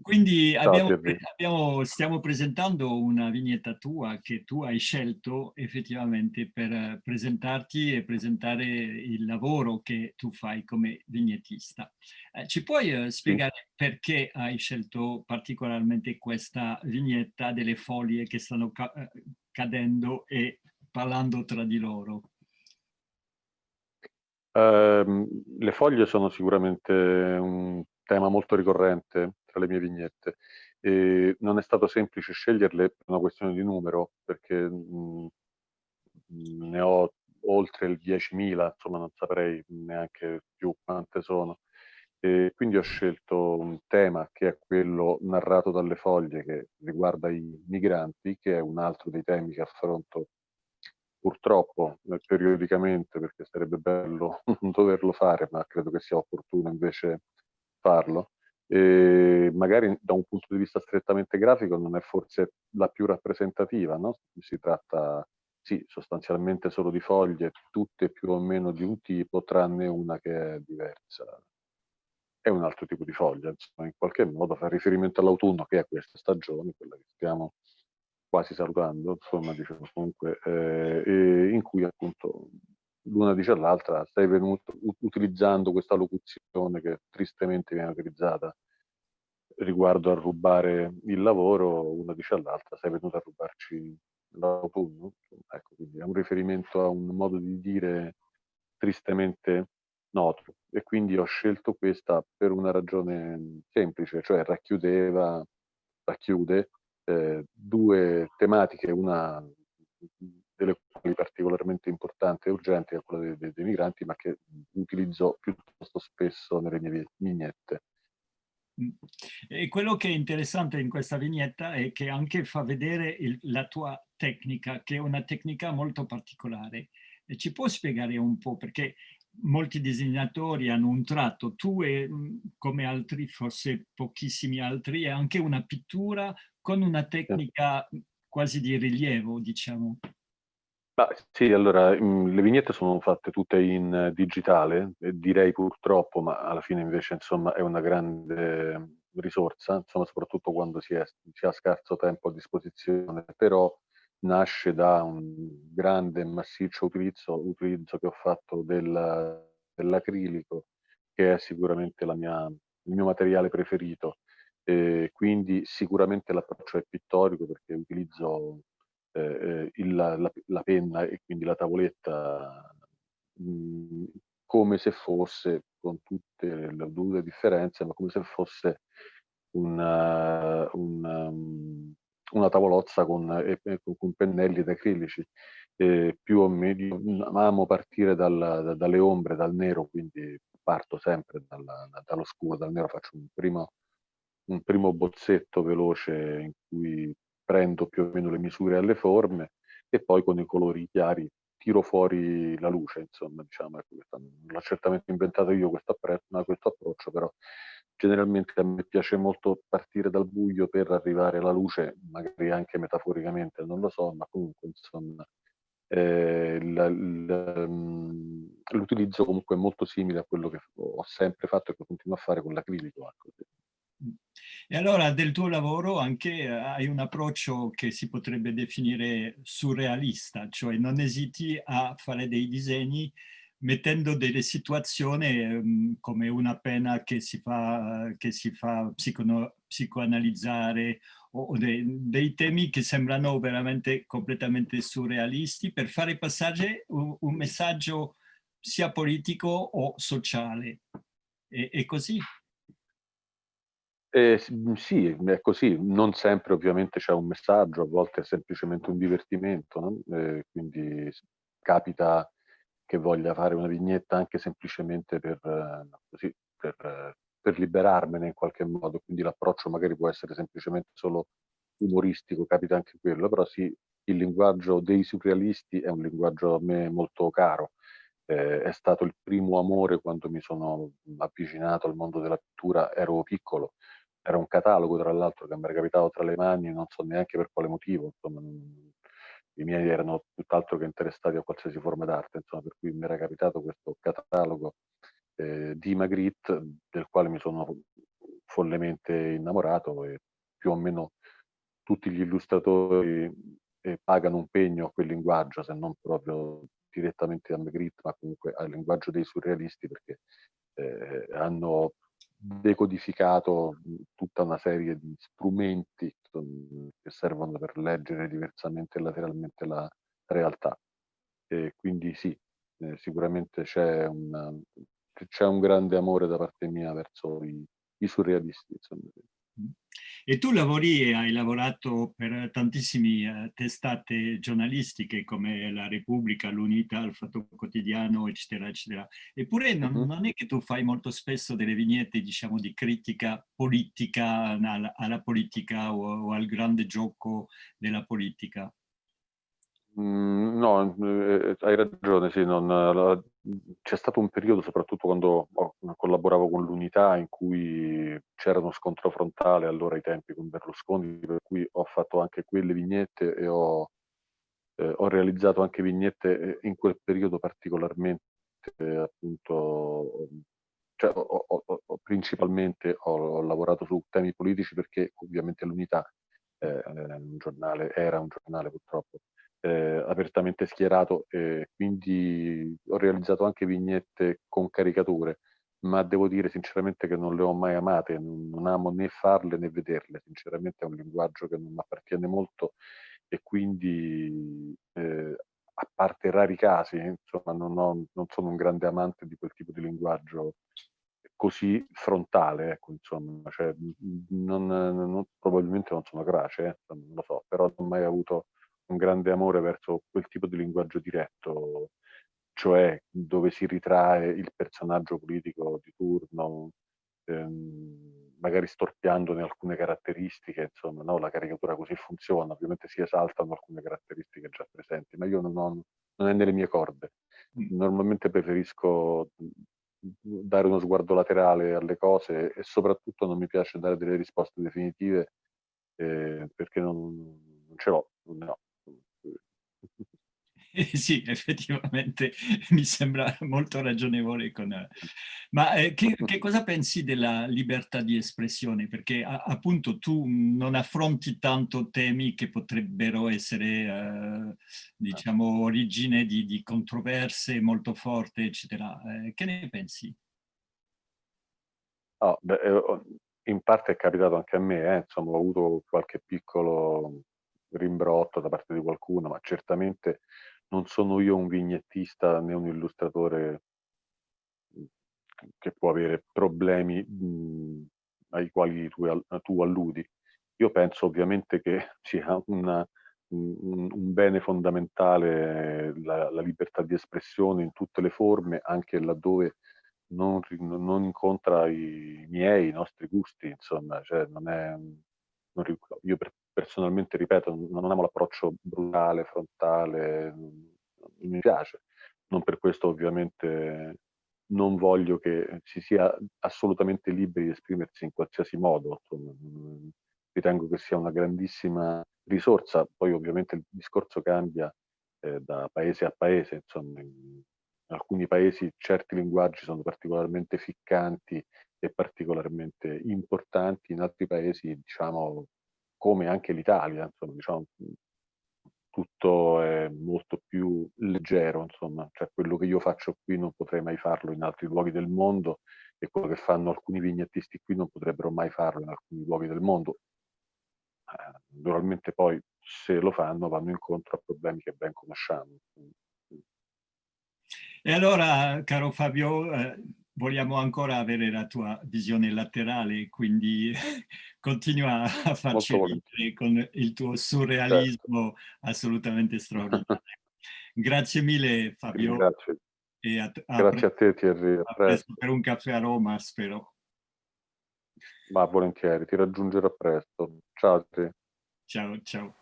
Quindi abbiamo, abbiamo, stiamo presentando una vignetta tua che tu hai scelto effettivamente per presentarti e presentare il lavoro che tu fai come vignettista. Eh, ci puoi eh, spiegare sì. perché hai scelto particolarmente questa vignetta delle foglie che stanno ca eh, cadendo e parlando tra di loro? Uh, le foglie sono sicuramente un tema molto ricorrente tra le mie vignette e non è stato semplice sceglierle per una questione di numero perché mh, ne ho oltre il 10.000, insomma non saprei neanche più quante sono. E quindi ho scelto un tema che è quello narrato dalle foglie che riguarda i migranti, che è un altro dei temi che affronto purtroppo eh, periodicamente, perché sarebbe bello non doverlo fare, ma credo che sia opportuno invece farlo. E magari da un punto di vista strettamente grafico non è forse la più rappresentativa, no? Si tratta, sì, sostanzialmente solo di foglie, tutte più o meno di un tipo, tranne una che è diversa. È un altro tipo di foglia, insomma, in qualche modo fa riferimento all'autunno, che è questa stagione, quella che stiamo quasi salutando, insomma, diciamo, comunque, eh, in cui appunto l'una dice all'altra, stai venuto, utilizzando questa locuzione che tristemente viene utilizzata riguardo a rubare il lavoro, una dice all'altra, sei venuto a rubarci l'autunno. Ecco, quindi è un riferimento a un modo di dire tristemente noto e quindi ho scelto questa per una ragione semplice, cioè racchiudeva, racchiude eh, due tematiche, una delle quali particolarmente importante e urgente è quella dei, dei, dei migranti, ma che utilizzo piuttosto spesso nelle mie vignette. Mm. E quello che è interessante in questa vignetta è che anche fa vedere il, la tua tecnica, che è una tecnica molto particolare. E ci può spiegare un po' perché molti disegnatori hanno un tratto, tu e mm, come altri, forse pochissimi altri, è anche una pittura con una tecnica quasi di rilievo, diciamo. Ah, sì, allora le vignette sono fatte tutte in digitale, direi purtroppo, ma alla fine invece insomma è una grande risorsa, insomma soprattutto quando si, è, si ha scarso tempo a disposizione, però nasce da un grande e massiccio utilizzo, utilizzo che ho fatto del, dell'acrilico, che è sicuramente mia, il mio materiale preferito. E quindi sicuramente l'approccio è pittorico perché utilizzo eh, il, la, la, penna e quindi la tavoletta mh, come se fosse, con tutte le dovute differenze, ma come se fosse una, una, una tavolozza con, eh, con pennelli ed acrilici. Eh, più o meno amo partire dal, dalle ombre, dal nero, quindi parto sempre dallo scuro, dal nero, faccio un primo, un primo bozzetto veloce in cui prendo più o meno le misure alle forme e poi con i colori chiari tiro fuori la luce, insomma, diciamo, ecco, l'ho certamente inventato io questo, questo approccio, però generalmente a me piace molto partire dal buio per arrivare alla luce, magari anche metaforicamente, non lo so, ma comunque, insomma, eh, mm, l'utilizzo comunque è molto simile a quello che ho sempre fatto e che continuo a fare con l'acrilico. Ecco. E allora del tuo lavoro anche eh, hai un approccio che si potrebbe definire surrealista, cioè non esiti a fare dei disegni mettendo delle situazioni um, come una pena che si fa, che si fa psico psicoanalizzare o, o dei, dei, temi che sembrano veramente completamente surrealisti per fare passare un, un messaggio sia politico o sociale. E, è così? Eh, sì, è così. Non sempre ovviamente c'è un messaggio, a volte è semplicemente un divertimento, no? eh, quindi capita che voglia fare una vignetta anche semplicemente per, eh, così, per, per liberarmene in qualche modo, quindi l'approccio magari può essere semplicemente solo umoristico, capita anche quello, però sì, il linguaggio dei surrealisti è un linguaggio a me molto caro, eh, è stato il primo amore quando mi sono avvicinato al mondo della pittura, ero piccolo, era un catalogo tra l'altro che mi era capitato tra le mani, non so neanche per quale motivo, insomma, i miei erano tutt'altro che interessati a qualsiasi forma d'arte, insomma, per cui mi era capitato questo catalogo eh, di Magritte del quale mi sono follemente innamorato e più o meno tutti gli illustratori eh, pagano un pegno a quel linguaggio, se non proprio direttamente a Magritte, ma comunque al linguaggio dei surrealisti perché eh, hanno decodificato tutta una serie di strumenti che servono per leggere diversamente e lateralmente la realtà. E quindi sì, eh, sicuramente c'è un, un grande amore da parte mia verso i, i surrealisti. Insomma. E tu lavori e hai lavorato per tantissime uh, testate giornalistiche come La Repubblica, l'Unità, il Fatto Quotidiano, eccetera, eccetera. Eppure non, uh-huh. non, è che tu fai molto spesso delle vignette, diciamo, di critica politica alla, alla politica o, o, al grande gioco della politica. Mm, no, eh, hai ragione, sì, c'è stato un periodo, soprattutto quando oh, collaboravo con l'Unità, in cui c'era uno scontro frontale allora ai tempi con Berlusconi, per cui ho fatto anche quelle vignette e ho, eh, ho realizzato anche vignette eh, in quel periodo particolarmente, eh, appunto, cioè, ho, ho, principalmente ho, lavorato su temi politici perché ovviamente l'Unità eh, era un giornale purtroppo eh, apertamente schierato e quindi ho realizzato anche vignette con caricature, ma devo dire sinceramente che non le ho mai amate, non, amo né farle né vederle, sinceramente è un linguaggio che non mi appartiene molto e quindi eh, a parte rari casi, insomma, non, ho, non, sono un grande amante di quel tipo di linguaggio così frontale, ecco, insomma, cioè, non, non, probabilmente non sono crace, eh, non lo so, però non ho mai avuto un grande amore verso quel tipo di linguaggio diretto, cioè dove si ritrae il personaggio politico di turno, ehm, magari storpiandone alcune caratteristiche, insomma, no? la caricatura così funziona, ovviamente si esaltano alcune caratteristiche già presenti, ma io non, ho, non è nelle mie corde. Mm. Normalmente preferisco dare uno sguardo laterale alle cose e soprattutto non mi piace dare delle risposte definitive eh, perché non, non ce l'ho, no. Sì, effettivamente mi sembra molto ragionevole. Con... Ma eh, che, che, cosa pensi della libertà di espressione? Perché a, appunto tu non affronti tanto temi che potrebbero essere, eh, diciamo, origine di, di, controverse molto forti, eccetera. Eh, che ne pensi? Oh, beh, eh, in parte è capitato anche a me, eh, insomma, ho avuto qualche piccolo rimbrotto da parte di qualcuno, ma certamente non sono io un vignettista né un illustratore che può avere problemi mh, ai quali tu, tu, alludi. Io penso ovviamente che sia una, un, un, bene fondamentale la, la, libertà di espressione in tutte le forme, anche laddove non, non incontra i miei, i nostri gusti, insomma, cioè non è, non, io personalmente, ripeto, non amo l'approccio brutale, frontale, non mi piace. Non per questo ovviamente non voglio che si sia assolutamente liberi di esprimersi in qualsiasi modo. Ritengo che sia una grandissima risorsa, poi ovviamente il discorso cambia eh, da paese a paese, insomma, in alcuni paesi certi linguaggi sono particolarmente ficcanti e particolarmente importanti, in altri paesi, diciamo, come anche l'Italia, insomma, diciamo, tutto è molto più leggero, insomma, cioè quello che io faccio qui non potrei mai farlo in altri luoghi del mondo e quello che fanno alcuni vignettisti qui non potrebbero mai farlo in alcuni luoghi del mondo. Eh, naturalmente poi se lo fanno vanno incontro a problemi che ben conosciamo. E allora, caro Fabio, eh, vogliamo ancora avere la tua visione laterale, quindi continua a farci con il tuo surrealismo certo. assolutamente straordinario. Grazie mille Fabio. Grazie. A, a Grazie a te Thierry. A presto per un caffè a Roma, spero. Ma volentieri, ti raggiungerò presto. Ciao a te. Ciao, ciao.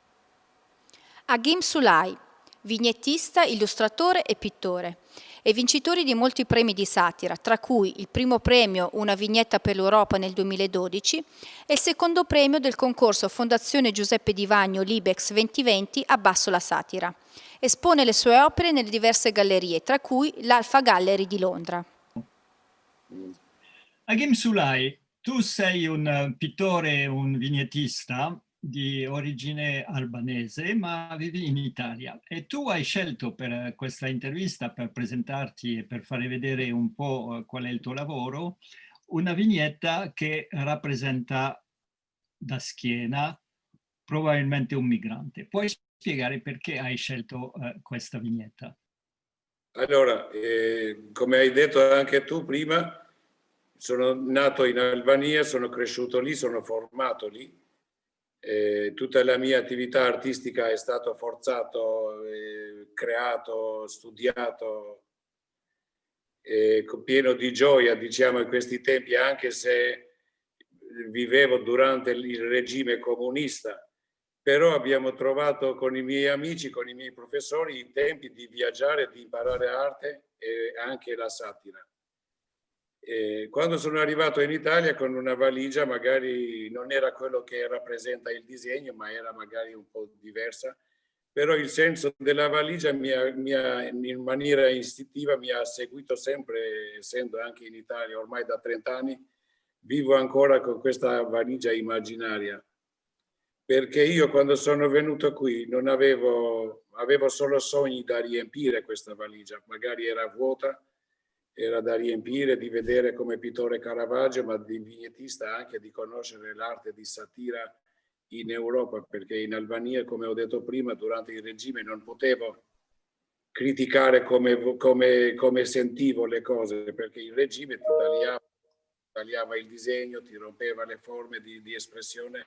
Agim Sulai, vignettista, illustratore e pittore e vincitori di molti premi di satira, tra cui il primo premio Una vignetta per l'Europa nel 2012 e il secondo premio del concorso Fondazione Giuseppe Di Vagno Libex 2020 Abbasso la satira. Espone le sue opere nelle diverse gallerie, tra cui l'Alfa Gallery di Londra. Agim Sulai, tu sei un pittore, un vignettista di origine albanese, ma vivi in Italia. E tu hai scelto per questa intervista, per presentarti e per fare vedere un po' eh, qual è il tuo lavoro, una vignetta che rappresenta da schiena probabilmente un migrante. Puoi spiegare perché hai scelto eh, questa vignetta? Allora, eh, come hai detto anche tu prima, sono nato in Albania, sono cresciuto lì, sono formato lì eh, tutta la mia attività artistica è stato forzato, eh, creato, studiato, eh, pieno di gioia, diciamo, in questi tempi, anche se vivevo durante il regime comunista, però abbiamo trovato con i miei amici, con i miei professori, i tempi di viaggiare, di imparare arte e anche la satira. E quando sono arrivato in Italia con una valigia, magari non era quello che rappresenta il disegno, ma era magari un po' diversa, però il senso della valigia mi ha, mi ha, in maniera istintiva mi ha seguito sempre, essendo anche in Italia ormai da 30 anni, vivo ancora con questa valigia immaginaria. Perché io quando sono venuto qui non avevo, avevo solo sogni da riempire questa valigia, magari era vuota, era da riempire di vedere come pittore Caravaggio, ma di vignettista anche di conoscere l'arte di satira in Europa, perché in Albania, come ho detto prima, durante il regime non potevo criticare come, come, come sentivo le cose, perché il regime ti tagliava, tagliava il disegno, ti rompeva le forme di, di, espressione.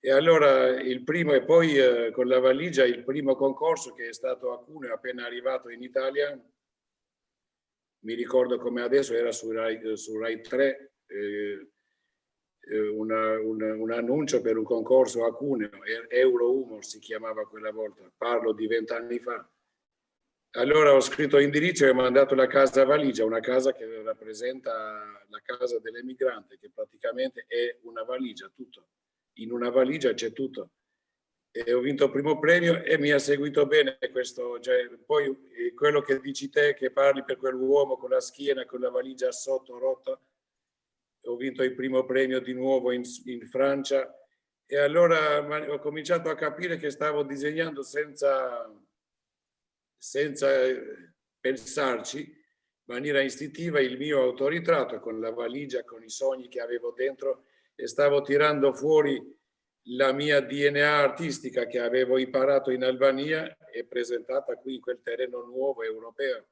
E allora il primo, e poi eh, con la valigia, il primo concorso che è stato a Cuneo appena arrivato in Italia, mi ricordo come adesso era su Rai, su Rai 3 eh, eh, una, una, un annuncio per un concorso a Cuneo, Euro Humor si chiamava quella volta, parlo di vent'anni fa. Allora ho scritto indirizzo e ho mandato la casa valigia, una casa che rappresenta la casa dell'emigrante, che praticamente è una valigia, tutto. In una valigia c'è tutto e ho vinto il primo premio e mi ha seguito bene questo, cioè, poi eh, quello che dici te, che parli per quell'uomo con la schiena, con la valigia sotto rotta, ho vinto il primo premio di nuovo in, in Francia. E allora ho cominciato a capire che stavo disegnando senza, senza eh, pensarci, in maniera istintiva, il mio autoritratto con la valigia, con i sogni che avevo dentro e stavo tirando fuori la mia DNA artistica che avevo imparato in Albania è presentata qui in quel terreno nuovo europeo.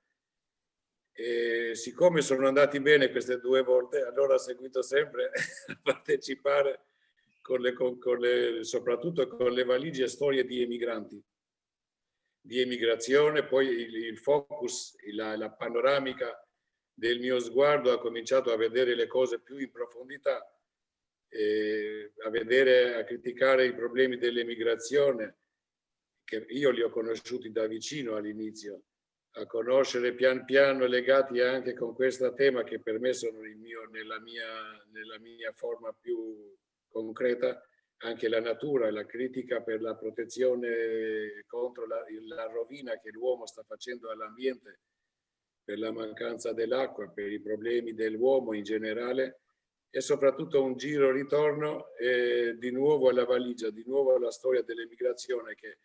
E siccome sono andati bene queste due volte, allora ho seguito sempre a partecipare con le, con, le, soprattutto con le valigie storie di emigranti, di emigrazione, poi il, il focus, la, la panoramica del mio sguardo ha cominciato a vedere le cose più in profondità, a vedere, a criticare i problemi dell'emigrazione, che io li ho conosciuti da vicino all'inizio, a conoscere pian piano legati anche con questo tema che per me sono mio, nella, mia, nella mia forma più concreta, anche la natura la critica per la protezione contro la, la rovina che l'uomo sta facendo all'ambiente per la mancanza dell'acqua, per i problemi dell'uomo in generale e soprattutto un giro ritorno eh, di nuovo alla valigia, di nuovo alla storia dell'emigrazione che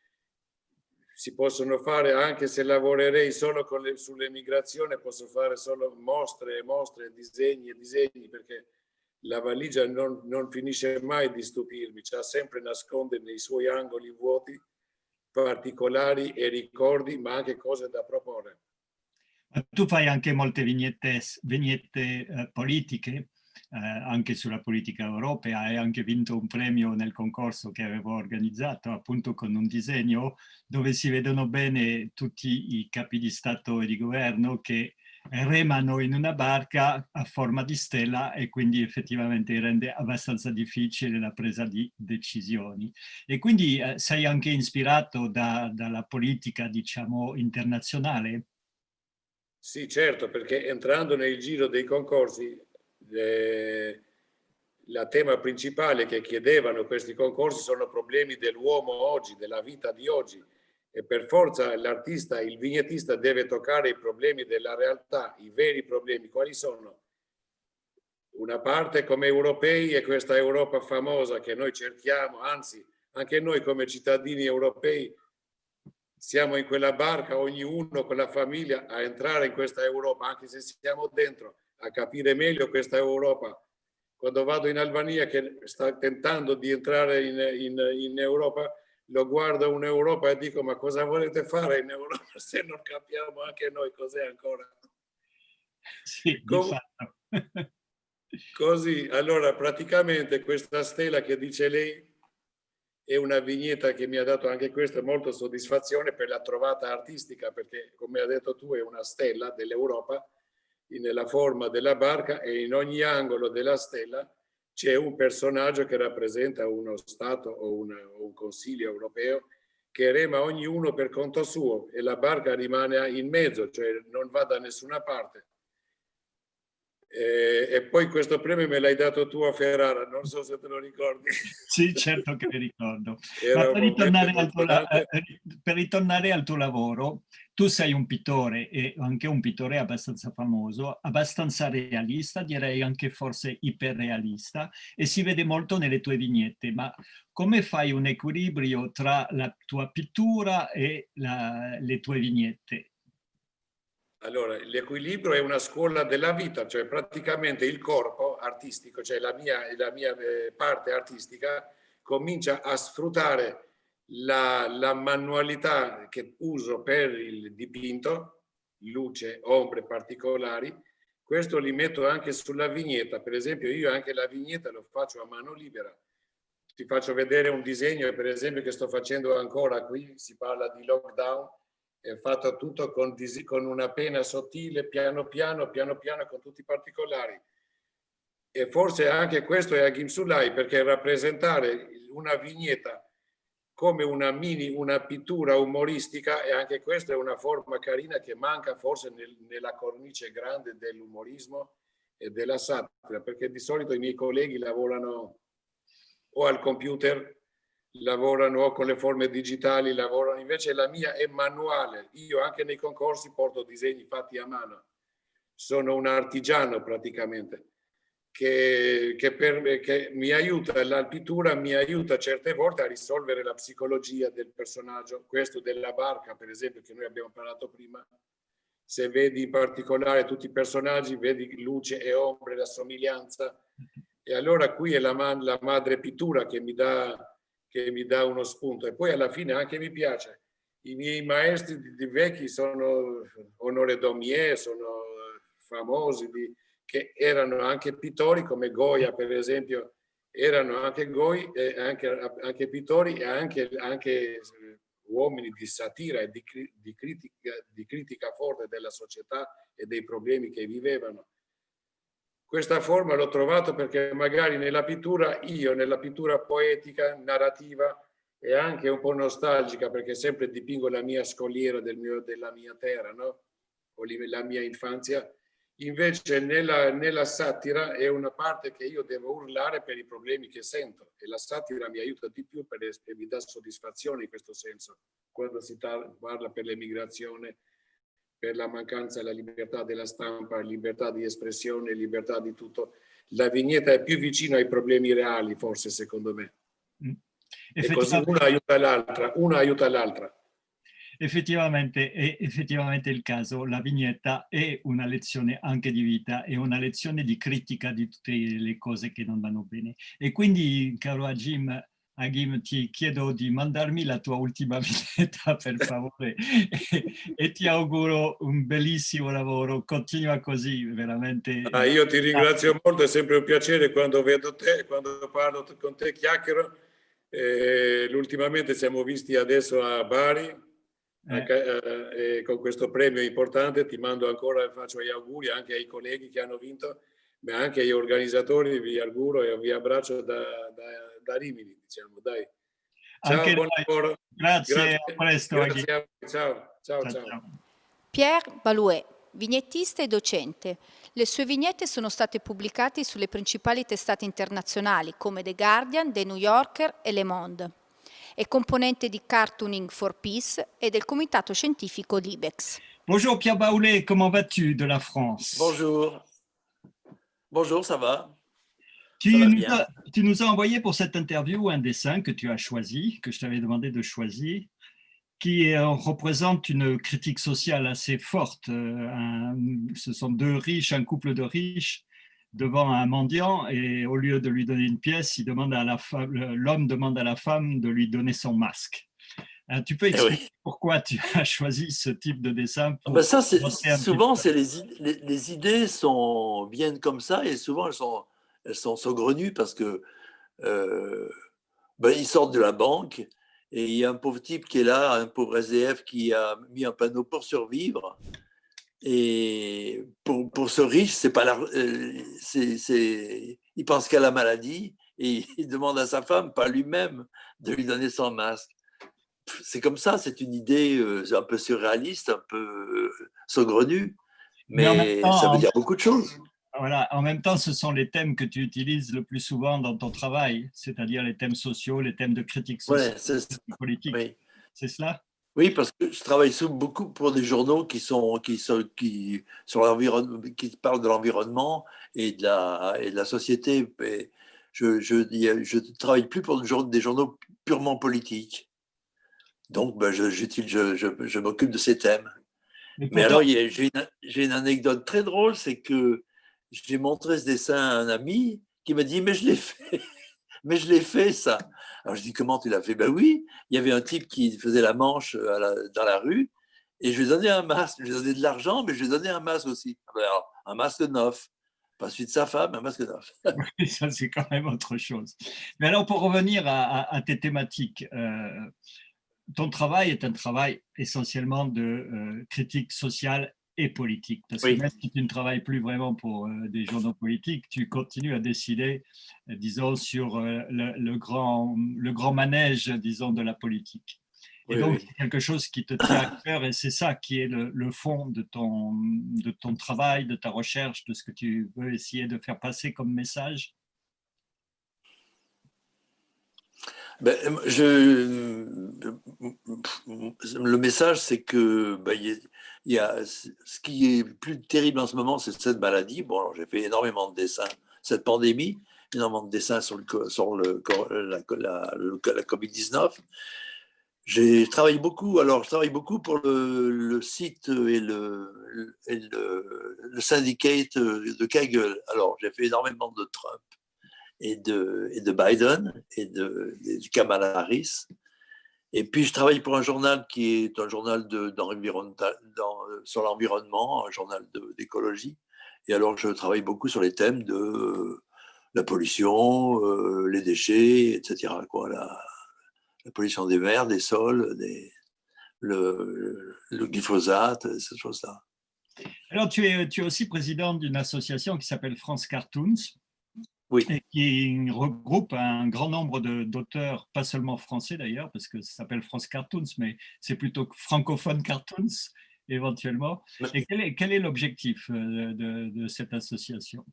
si possono fare anche se lavorerei solo sull'emigrazione, posso fare solo mostre e mostre, disegni e disegni perché la valigia non, non finisce mai di stupirmi, c'ha sempre nasconde nei suoi angoli vuoti particolari e ricordi ma anche cose da proporre. Tu fai anche molte vignette, vignette eh, politiche, anche sulla politica europea, hai anche vinto un premio nel concorso che avevo organizzato, appunto con un disegno dove si vedono bene tutti i capi di Stato e di governo che remano in una barca a forma di stella e quindi effettivamente rende abbastanza difficile la presa di decisioni. E quindi eh, sei anche ispirato da, dalla politica, diciamo, internazionale? Sì, certo, perché entrando nel giro dei concorsi, eh, la tema principale che chiedevano questi concorsi sono problemi dell'uomo oggi, della vita di oggi. E per forza l'artista, il vignettista deve toccare i problemi della realtà, i veri problemi. Quali sono? Una parte come europei è questa Europa famosa che noi cerchiamo, anzi anche noi come cittadini europei siamo in quella barca, ognuno con la famiglia, a entrare in questa Europa, anche se siamo dentro, a capire meglio questa Europa. Quando vado in Albania, che sta tentando di entrare in, in, in Europa, lo guardo un'Europa e dico ma cosa volete fare in Europa se non capiamo anche noi cos'è ancora? Sì, Com così, allora praticamente questa stella che dice lei è una vignetta che mi ha dato anche questa molto soddisfazione per la trovata artistica, perché come ha detto tu è una stella dell'Europa nella forma della barca e in ogni angolo della stella c'è un personaggio che rappresenta uno Stato o, una, o un Consiglio europeo che rema ognuno per conto suo e la barca rimane in mezzo, cioè non va da nessuna parte. E, e, poi questo premio me l'hai dato tu a Ferrara, non so se te lo ricordi. Sì, certo che mi ricordo. Per ritornare, eh, per ritornare, al tuo, lavoro, tu sei un pittore e anche un pittore abbastanza famoso, abbastanza realista, direi anche forse iperrealista, e si vede molto nelle tue vignette, ma come fai un equilibrio tra la tua pittura e la, le tue vignette? Allora, l'equilibrio è una scuola della vita, cioè praticamente il corpo artistico, cioè la mia, la mia eh, parte artistica, comincia a sfruttare la, la manualità che uso per il dipinto, luce, ombre particolari, questo li metto anche sulla vignetta. Per esempio io anche la vignetta lo faccio a mano libera. Ti faccio vedere un disegno, per esempio, che sto facendo ancora qui, si parla di lockdown, è fatto tutto con, con, una penna sottile, piano piano, piano piano, con tutti i particolari. E forse anche questo è a Gimsulai, perché rappresentare una vignetta come una mini, una pittura umoristica, e anche questa è una forma carina che manca forse nel, nella cornice grande dell'umorismo e della satira, perché di solito i miei colleghi lavorano o al computer lavorano con le forme digitali, lavorano invece la mia è manuale. Io anche nei concorsi porto disegni fatti a mano. Sono un artigiano praticamente che, che, per, che mi aiuta, la pittura mi aiuta certe volte a risolvere la psicologia del personaggio. Questo della barca, per esempio, che noi abbiamo parlato prima. Se vedi in particolare tutti i personaggi, vedi luce e ombre, la somiglianza. E allora qui è la, la madre pittura che mi dà che mi dà uno spunto e poi alla fine anche mi piace. I miei maestri di, di vecchi sono Onore Daumier, sono famosi, di, che erano anche pittori come Goya per esempio, erano anche, Goi, eh, anche, anche pittori e anche, anche uomini di satira e di, di, critica, di critica forte della società e dei problemi che vivevano. Questa forma l'ho trovato perché magari nella pittura, io nella pittura poetica, narrativa e anche un po' nostalgica perché sempre dipingo la mia scogliera del mio, della mia terra, no? o la mia infanzia, Invece nella, nella, satira è una parte che io devo urlare per i problemi che sento e la satira mi aiuta di più e mi dà soddisfazione in questo senso. Quando si parla per l'emigrazione, per la mancanza della libertà della stampa, libertà di espressione, libertà di tutto, la vignetta è più vicina ai problemi reali forse secondo me. Mm. E così una aiuta l'altra, una aiuta l'altra effettivamente è effettivamente il caso, la vignetta è una lezione anche di vita, è una lezione di critica di tutte le cose che non vanno bene. E quindi, caro Agim, Agim, ti chiedo di mandarmi la tua ultima vignetta, per favore, e, e, ti auguro un bellissimo lavoro. Continua così, veramente. Ah, io ti ringrazio molto, è sempre un piacere quando vedo te, quando parlo con te, chiacchiero. Eh, ultimamente siamo visti adesso a Bari, eh. Con questo premio importante ti mando ancora e faccio gli auguri anche ai colleghi che hanno vinto, ma anche agli organizzatori vi auguro e vi abbraccio da, da, da Rimini, diciamo, dai. Ciao, anche buon lavoro. Grazie, Grazie, a presto. Grazie ciao, ciao, ciao, ciao. Pierre Balouet, vignettista e docente. Le sue vignette sono state pubblicate sulle principali testate internazionali come The Guardian, The New Yorker e Le Monde. È componente di Cartooning for Peace et del comitato scientifico Libex. Bonjour Pierre Baoulet, comment vas-tu de la France Bonjour. Bonjour, ça va? Tu nous, as, tu nous, as, envoyé pour cette interview un dessin que tu as choisi, que je t'avais demandé de choisir, qui représente une critique sociale assez forte. Euh, un, ce sont deux riches, un couple de riches devant un mendiant et au lieu de lui donner une pièce, l'homme demande à la femme de lui donner son masque. Euh, tu peux eh expliquer pourquoi tu as choisi ce type de dessin ah ben ça, Souvent, c'est les, les, idées sont viennent comme ça et souvent elles sont, elles sont saugrenues parce que euh, ben, ils sortent de la banque et il y a un pauvre type qui est là, un pauvre SDF qui a mis un panneau pour survivre et pour, pour ce riche, c'est pas la, euh, c'est, il pense qu'à la maladie et il demande à sa femme, pas lui-même, de lui donner son masque. C'est comme ça, c'est une idée euh, un peu surréaliste, un peu euh, saugrenue, mais, ça veut dire beaucoup de choses. Voilà, en même temps, ce sont les thèmes que tu utilises le plus souvent dans ton travail, c'est-à-dire les thèmes sociaux, les thèmes de critique sociale, politique. C'est cela? Oui, parce que je travaille beaucoup pour des journaux qui sont qui sont qui sur qui parlent de l'environnement et de la et de la société. je, je, je travaille plus pour des journaux purement politiques. Donc, ben, je, je, je m'occupe de ces thèmes. Mais, alors, j'ai une, une, anecdote très drôle, c'est que j'ai montré ce dessin à un ami qui m'a dit, mais je l'ai fait, mais je l'ai fait ça. Alors je dis, comment tu l'as fait? Ben oui, il y avait un type qui faisait la manche dans la rue et je lui ai donné un masque. Je lui ai donné de l'argent, mais je lui ai donné un masque aussi. Alors, un masque neuf. Pas celui de sa femme, un masque neuf. Oui, ça, c'est quand même autre chose. Mais alors, pour revenir à, tes thématiques, euh, ton travail est un travail essentiellement de euh, critique sociale et politique. Parce que même si tu ne travailles plus vraiment pour euh, des journaux politiques, tu continues à décider, euh, disons, sur le, grand, le grand manège, disons, de la politique. Et donc, c'est quelque chose qui te tient à cœur et c'est ça qui est le, le, fond de ton, de ton travail, de ta recherche, de ce que tu veux essayer de faire passer comme message. Ben, je, le message, c'est que ben, y a, ce qui est plus terrible en ce moment, c'est cette maladie. Bon, j'ai fait énormément de dessins, cette pandémie, énormément de dessins sur, le, sur la, la, la Covid-19. J'ai travaillé beaucoup, alors je travaille beaucoup pour le, le site et le, et le syndicate de Kaggle. Alors j'ai fait énormément de Trump et de, Biden et de, Kamala Harris. Et puis, je travaille pour un journal qui est un journal sur l'environnement, un journal d'écologie. Et alors, je travaille beaucoup sur les thèmes de la pollution, euh, les déchets, etc. La, pollution des mers, des sols, le, glyphosate, ces choses-là. Alors, tu es, tu es aussi président d'une association qui s'appelle France Cartoons. Oui. Et qui regroupe un grand nombre d'auteurs, pas seulement français d'ailleurs, parce que ça s'appelle France Cartoons, mais c'est plutôt francophone cartoons éventuellement. Et quel est, l'objectif euh, de, de, cette association?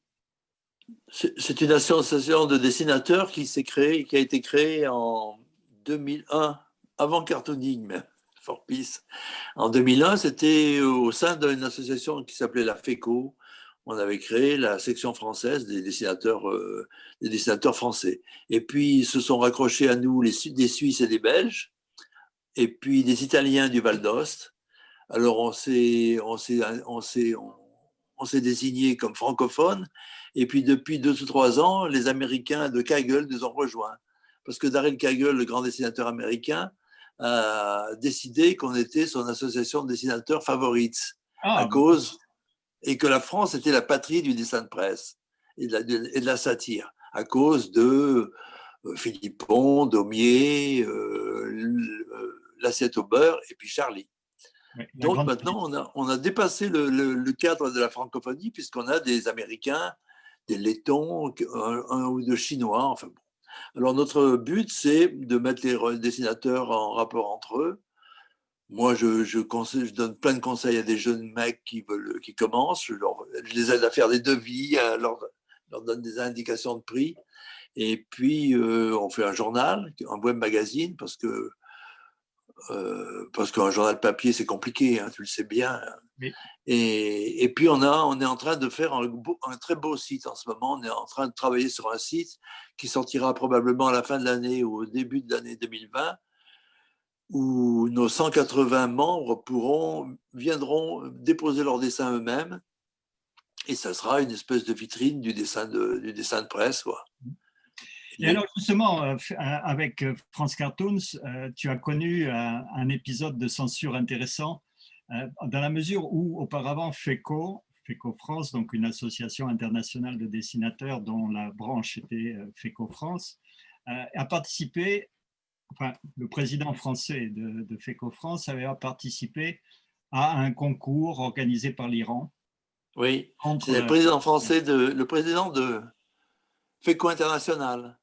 C'est une association de dessinateurs qui, créée, qui a été créée en 2001, avant Cartooning, mais Fort Peace. En 2001, c'était au sein d'une association qui s'appelait la FECO, on avait créé la section française des dessinateurs, euh, des dessinateurs français. Et puis, se sont raccrochés à nous les, des Suisses et des Belges, et puis des Italiens du Val d'Ost. Alors, on s'est on on on, s'est désigné comme francophone, et puis depuis deux ou trois ans, les Américains de Kaggle nous ont rejoints. Parce que Daryl Kaggle, le grand dessinateur américain, a décidé qu'on était son association de dessinateurs favorites, ah, à cause et que la France était la patrie du dessin de presse et de la, satire, à cause de euh, Philippon, Daumier, euh, euh, L'assiette au beurre et puis Charlie. Donc maintenant, on a, on a dépassé le, cadre de la francophonie puisqu'on a des Américains, des Lettons, un, ou deux Chinois. Enfin bon. Alors notre but, c'est de mettre les dessinateurs en rapport entre eux, moi, je, je, conseille, je, donne plein de conseils à des jeunes mecs qui, veulent, qui commencent. Je, leur, je les aide à faire des devis, à leur, leur donne des indications de prix. Et puis, euh, on fait un journal, un web magazine, parce que euh, parce qu'un journal papier, c'est compliqué, hein, tu le sais bien. Et, et, puis, on, a, on est en train de faire un, un, très beau site en ce moment. On est en train de travailler sur un site qui sortira probablement à la fin de l'année ou au début de l'année 2020 où nos 180 membres pourront, viendront déposer leurs dessins eux-mêmes et ça sera une espèce de vitrine du dessin de, du dessin de presse. Et alors justement, euh, euh, avec euh, France Cartoons, tu as connu un épisode de censure intéressant dans la mesure où auparavant FECO, FECO France, donc une association internationale de dessinateurs dont la branche était FECO France, a participé enfin, le président français de, FECO France avait participé à un concours organisé par l'Iran. Oui, c'est le président français, de, le président de FECO International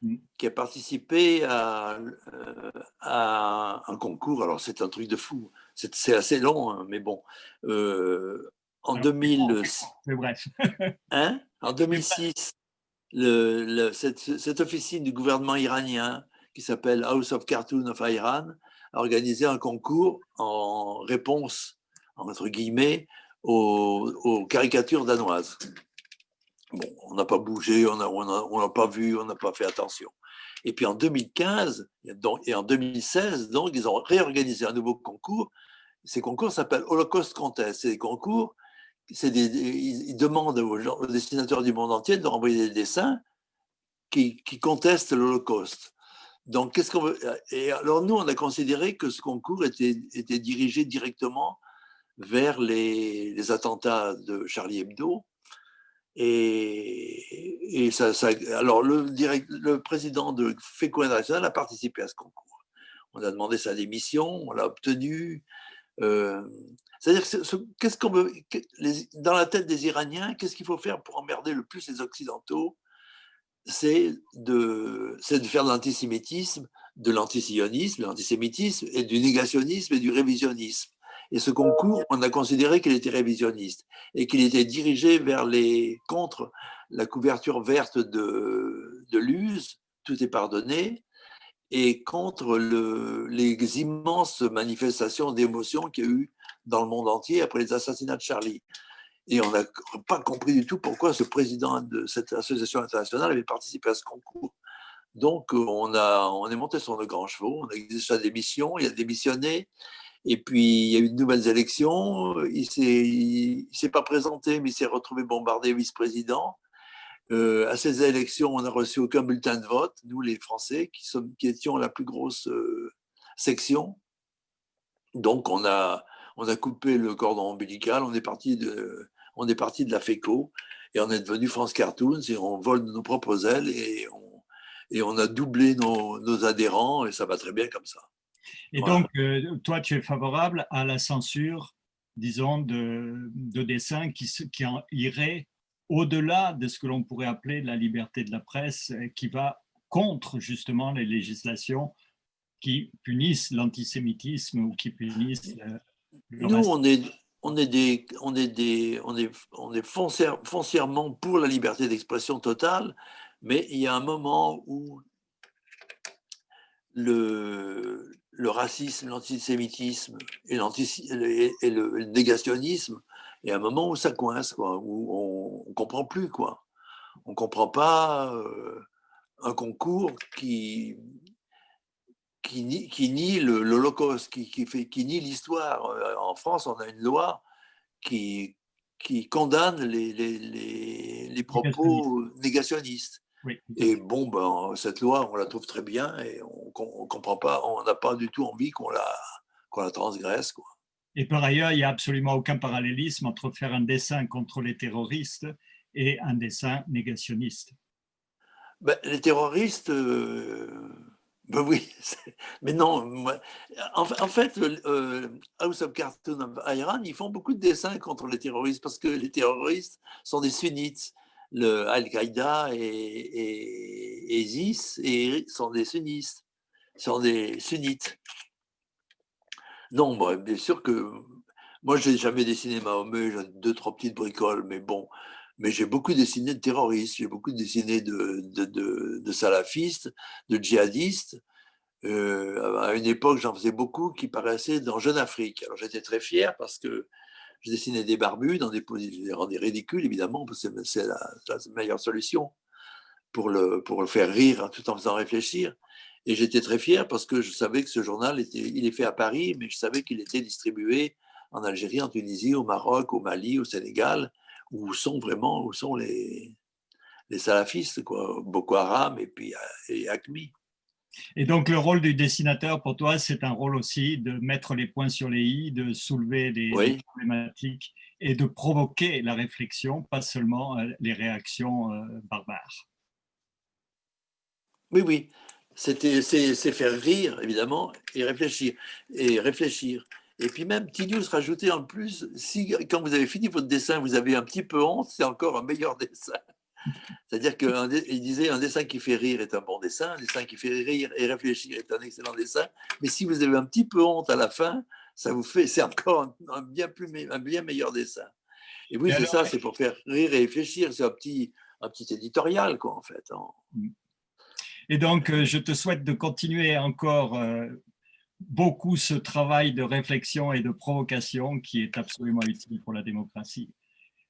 mm. qui a participé à, euh, à un concours. Alors, c'est un truc de fou. C'est assez long, hein, mais bon. Euh, en, 2000, bref. hein, en 2006, le, cette, cette, officine du gouvernement iranien qui s'appelle House of Cartoon of Iran, a organisé un concours en réponse, entre guillemets, aux, caricatures danoises. Bon, on n'a pas bougé, on n'a pas vu, on n'a pas fait attention. Et puis en 2015 et en 2016, donc, ils ont réorganisé un nouveau concours. Ces concours s'appellent Holocaust Contest. C'est des concours, ils demandent aux, dessinateurs du monde entier de renvoyer des dessins qui, qui contestent l'Holocauste. Donc, qu'est-ce qu'on veut Et alors, nous, on a considéré que ce concours était, dirigé directement vers les, attentats de Charlie Hebdo. Et, et ça, alors, le, direct, le président de FECO International a participé à ce concours. On a demandé sa démission, on l'a obtenu. Euh, c'est-à-dire, qu'est-ce qu'on veut, dans la tête des Iraniens, qu'est-ce qu'il faut faire pour emmerder le plus les Occidentaux c'est de, de faire de l'antisémitisme, de l'antisionisme, de l'antisémitisme et du négationnisme et du révisionnisme. Et ce concours, on a considéré qu'il était révisionniste et qu'il était dirigé vers les contre la couverture verte de, de tout est pardonné, et contre le, les immenses manifestations d'émotion qu'il y a eu dans le monde entier après les assassinats de Charlie. Et on n'a pas compris du tout pourquoi ce président de cette association internationale avait participé à ce concours. Donc, on, a, on est monté sur nos grands chevaux, on a exigé sa démission, il a démissionné, et puis il y a eu de nouvelles élections, il ne s'est pas présenté, mais il s'est retrouvé bombardé vice-président, Euh, à ces élections, on n'a reçu aucun bulletin de vote, nous les Français, qui, sommes, qui étions la plus grosse euh, section. Donc on a, on a coupé le cordon ombilical, on est parti de, on est parti de la FECO et on est devenu France Cartoons et on vole nos propres ailes et on, et on a doublé nos, nos adhérents et ça va très bien comme ça. Et Voilà. donc, euh, toi, tu es favorable à la censure, disons, de, de dessins qui, qui en irait au-delà de ce que l'on pourrait appeler la liberté de la presse, euh, qui va contre justement les législations qui punissent l'antisémitisme ou qui punissent euh, le Nous, on est, on est des, on est des, on est, on est foncière- foncièrement pour la liberté d'expression totale, mais il y a un moment où le, racisme, l'antisémitisme et, le négationnisme, il y a un moment où ça coince, quoi, où on ne comprend plus, quoi. On ne comprend pas euh, un concours qui, qui nie, qui nie l'Holocauste, qui, qui, fait, qui nie l'histoire. Euh, En France, on a une loi qui, qui condamne les, les, les, les propos négationnistes. Oui. Et bon, ben, cette loi, on la trouve très bien et on comprend pas, on n'a pas du tout envie qu'on la, qu'on la transgresse. Quoi. Et par ailleurs, il n'y a absolument aucun parallélisme entre faire un dessin contre les terroristes et un dessin négationniste. Ben, les terroristes, euh, ben oui, mais non. en, fa- en fait, euh, House of Cartoon of Iran, ils font beaucoup de dessins contre les terroristes parce que les terroristes sont des sunnites. Le Al-Qaïda et, et, ISIS sont des sunnistes, sont des sunnites. Non, moi, bien sûr que moi, je n'ai jamais dessiné Mahomet, j'ai deux, trois petites bricoles, mais bon, mais j'ai beaucoup dessiné de terroristes, j'ai beaucoup dessiné de, salafistes, de djihadistes. Euh, à une époque, j'en faisais beaucoup qui paraissaient dans Jeune Afrique. Alors j'étais très fier parce que je dessinais des barbus dans des positions, rendais ridicules, évidemment, parce que c'est la, meilleure solution pour le, pour le faire rire tout en faisant réfléchir. Et j'étais très fier parce que je savais que ce journal, il est fait à Paris, mais je savais qu'il était distribué en Algérie, en Tunisie, au Maroc, au Mali, au Sénégal, où sont vraiment où sont les, les salafistes, quoi, Boko Haram et puis euh, et ACMI. Et donc, le rôle du dessinateur, pour toi, c'est un rôle aussi de mettre les points sur les i, de soulever Oui. des problématiques et de provoquer la réflexion, pas seulement euh, les réactions euh, barbares. Oui, oui. C'est faire rire, évidemment, et réfléchir. Et réfléchir. Et puis même, petit news rajouté en plus, si quand vous avez fini votre dessin, vous avez un petit peu honte, c'est encore un meilleur dessin. C'est-à-dire qu'il disait un dessin qui fait rire est un bon dessin, un dessin qui fait rire et réfléchir est un excellent dessin. Mais si vous avez un petit peu honte à la fin, ça vous fait, c'est encore un, un bien plus, un bien meilleur dessin. Et oui, c'est ça, c'est pour faire rire et réfléchir. C'est un petit, un petit éditorial, quoi, en fait. hein. Et donc, euh, je te souhaite de continuer encore euh, beaucoup ce travail de réflexion et de provocation qui est absolument utile pour la démocratie.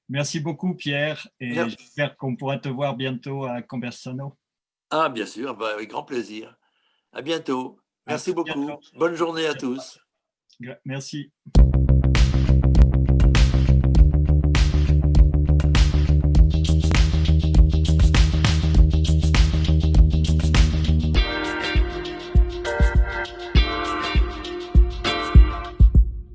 Merci beaucoup, Pierre, et j'espère qu'on pourra te voir bientôt à Conversano. Ah, bien sûr, bah, avec grand plaisir. À bientôt. Merci beaucoup. bientôt. Bonne journée à tous. Merci.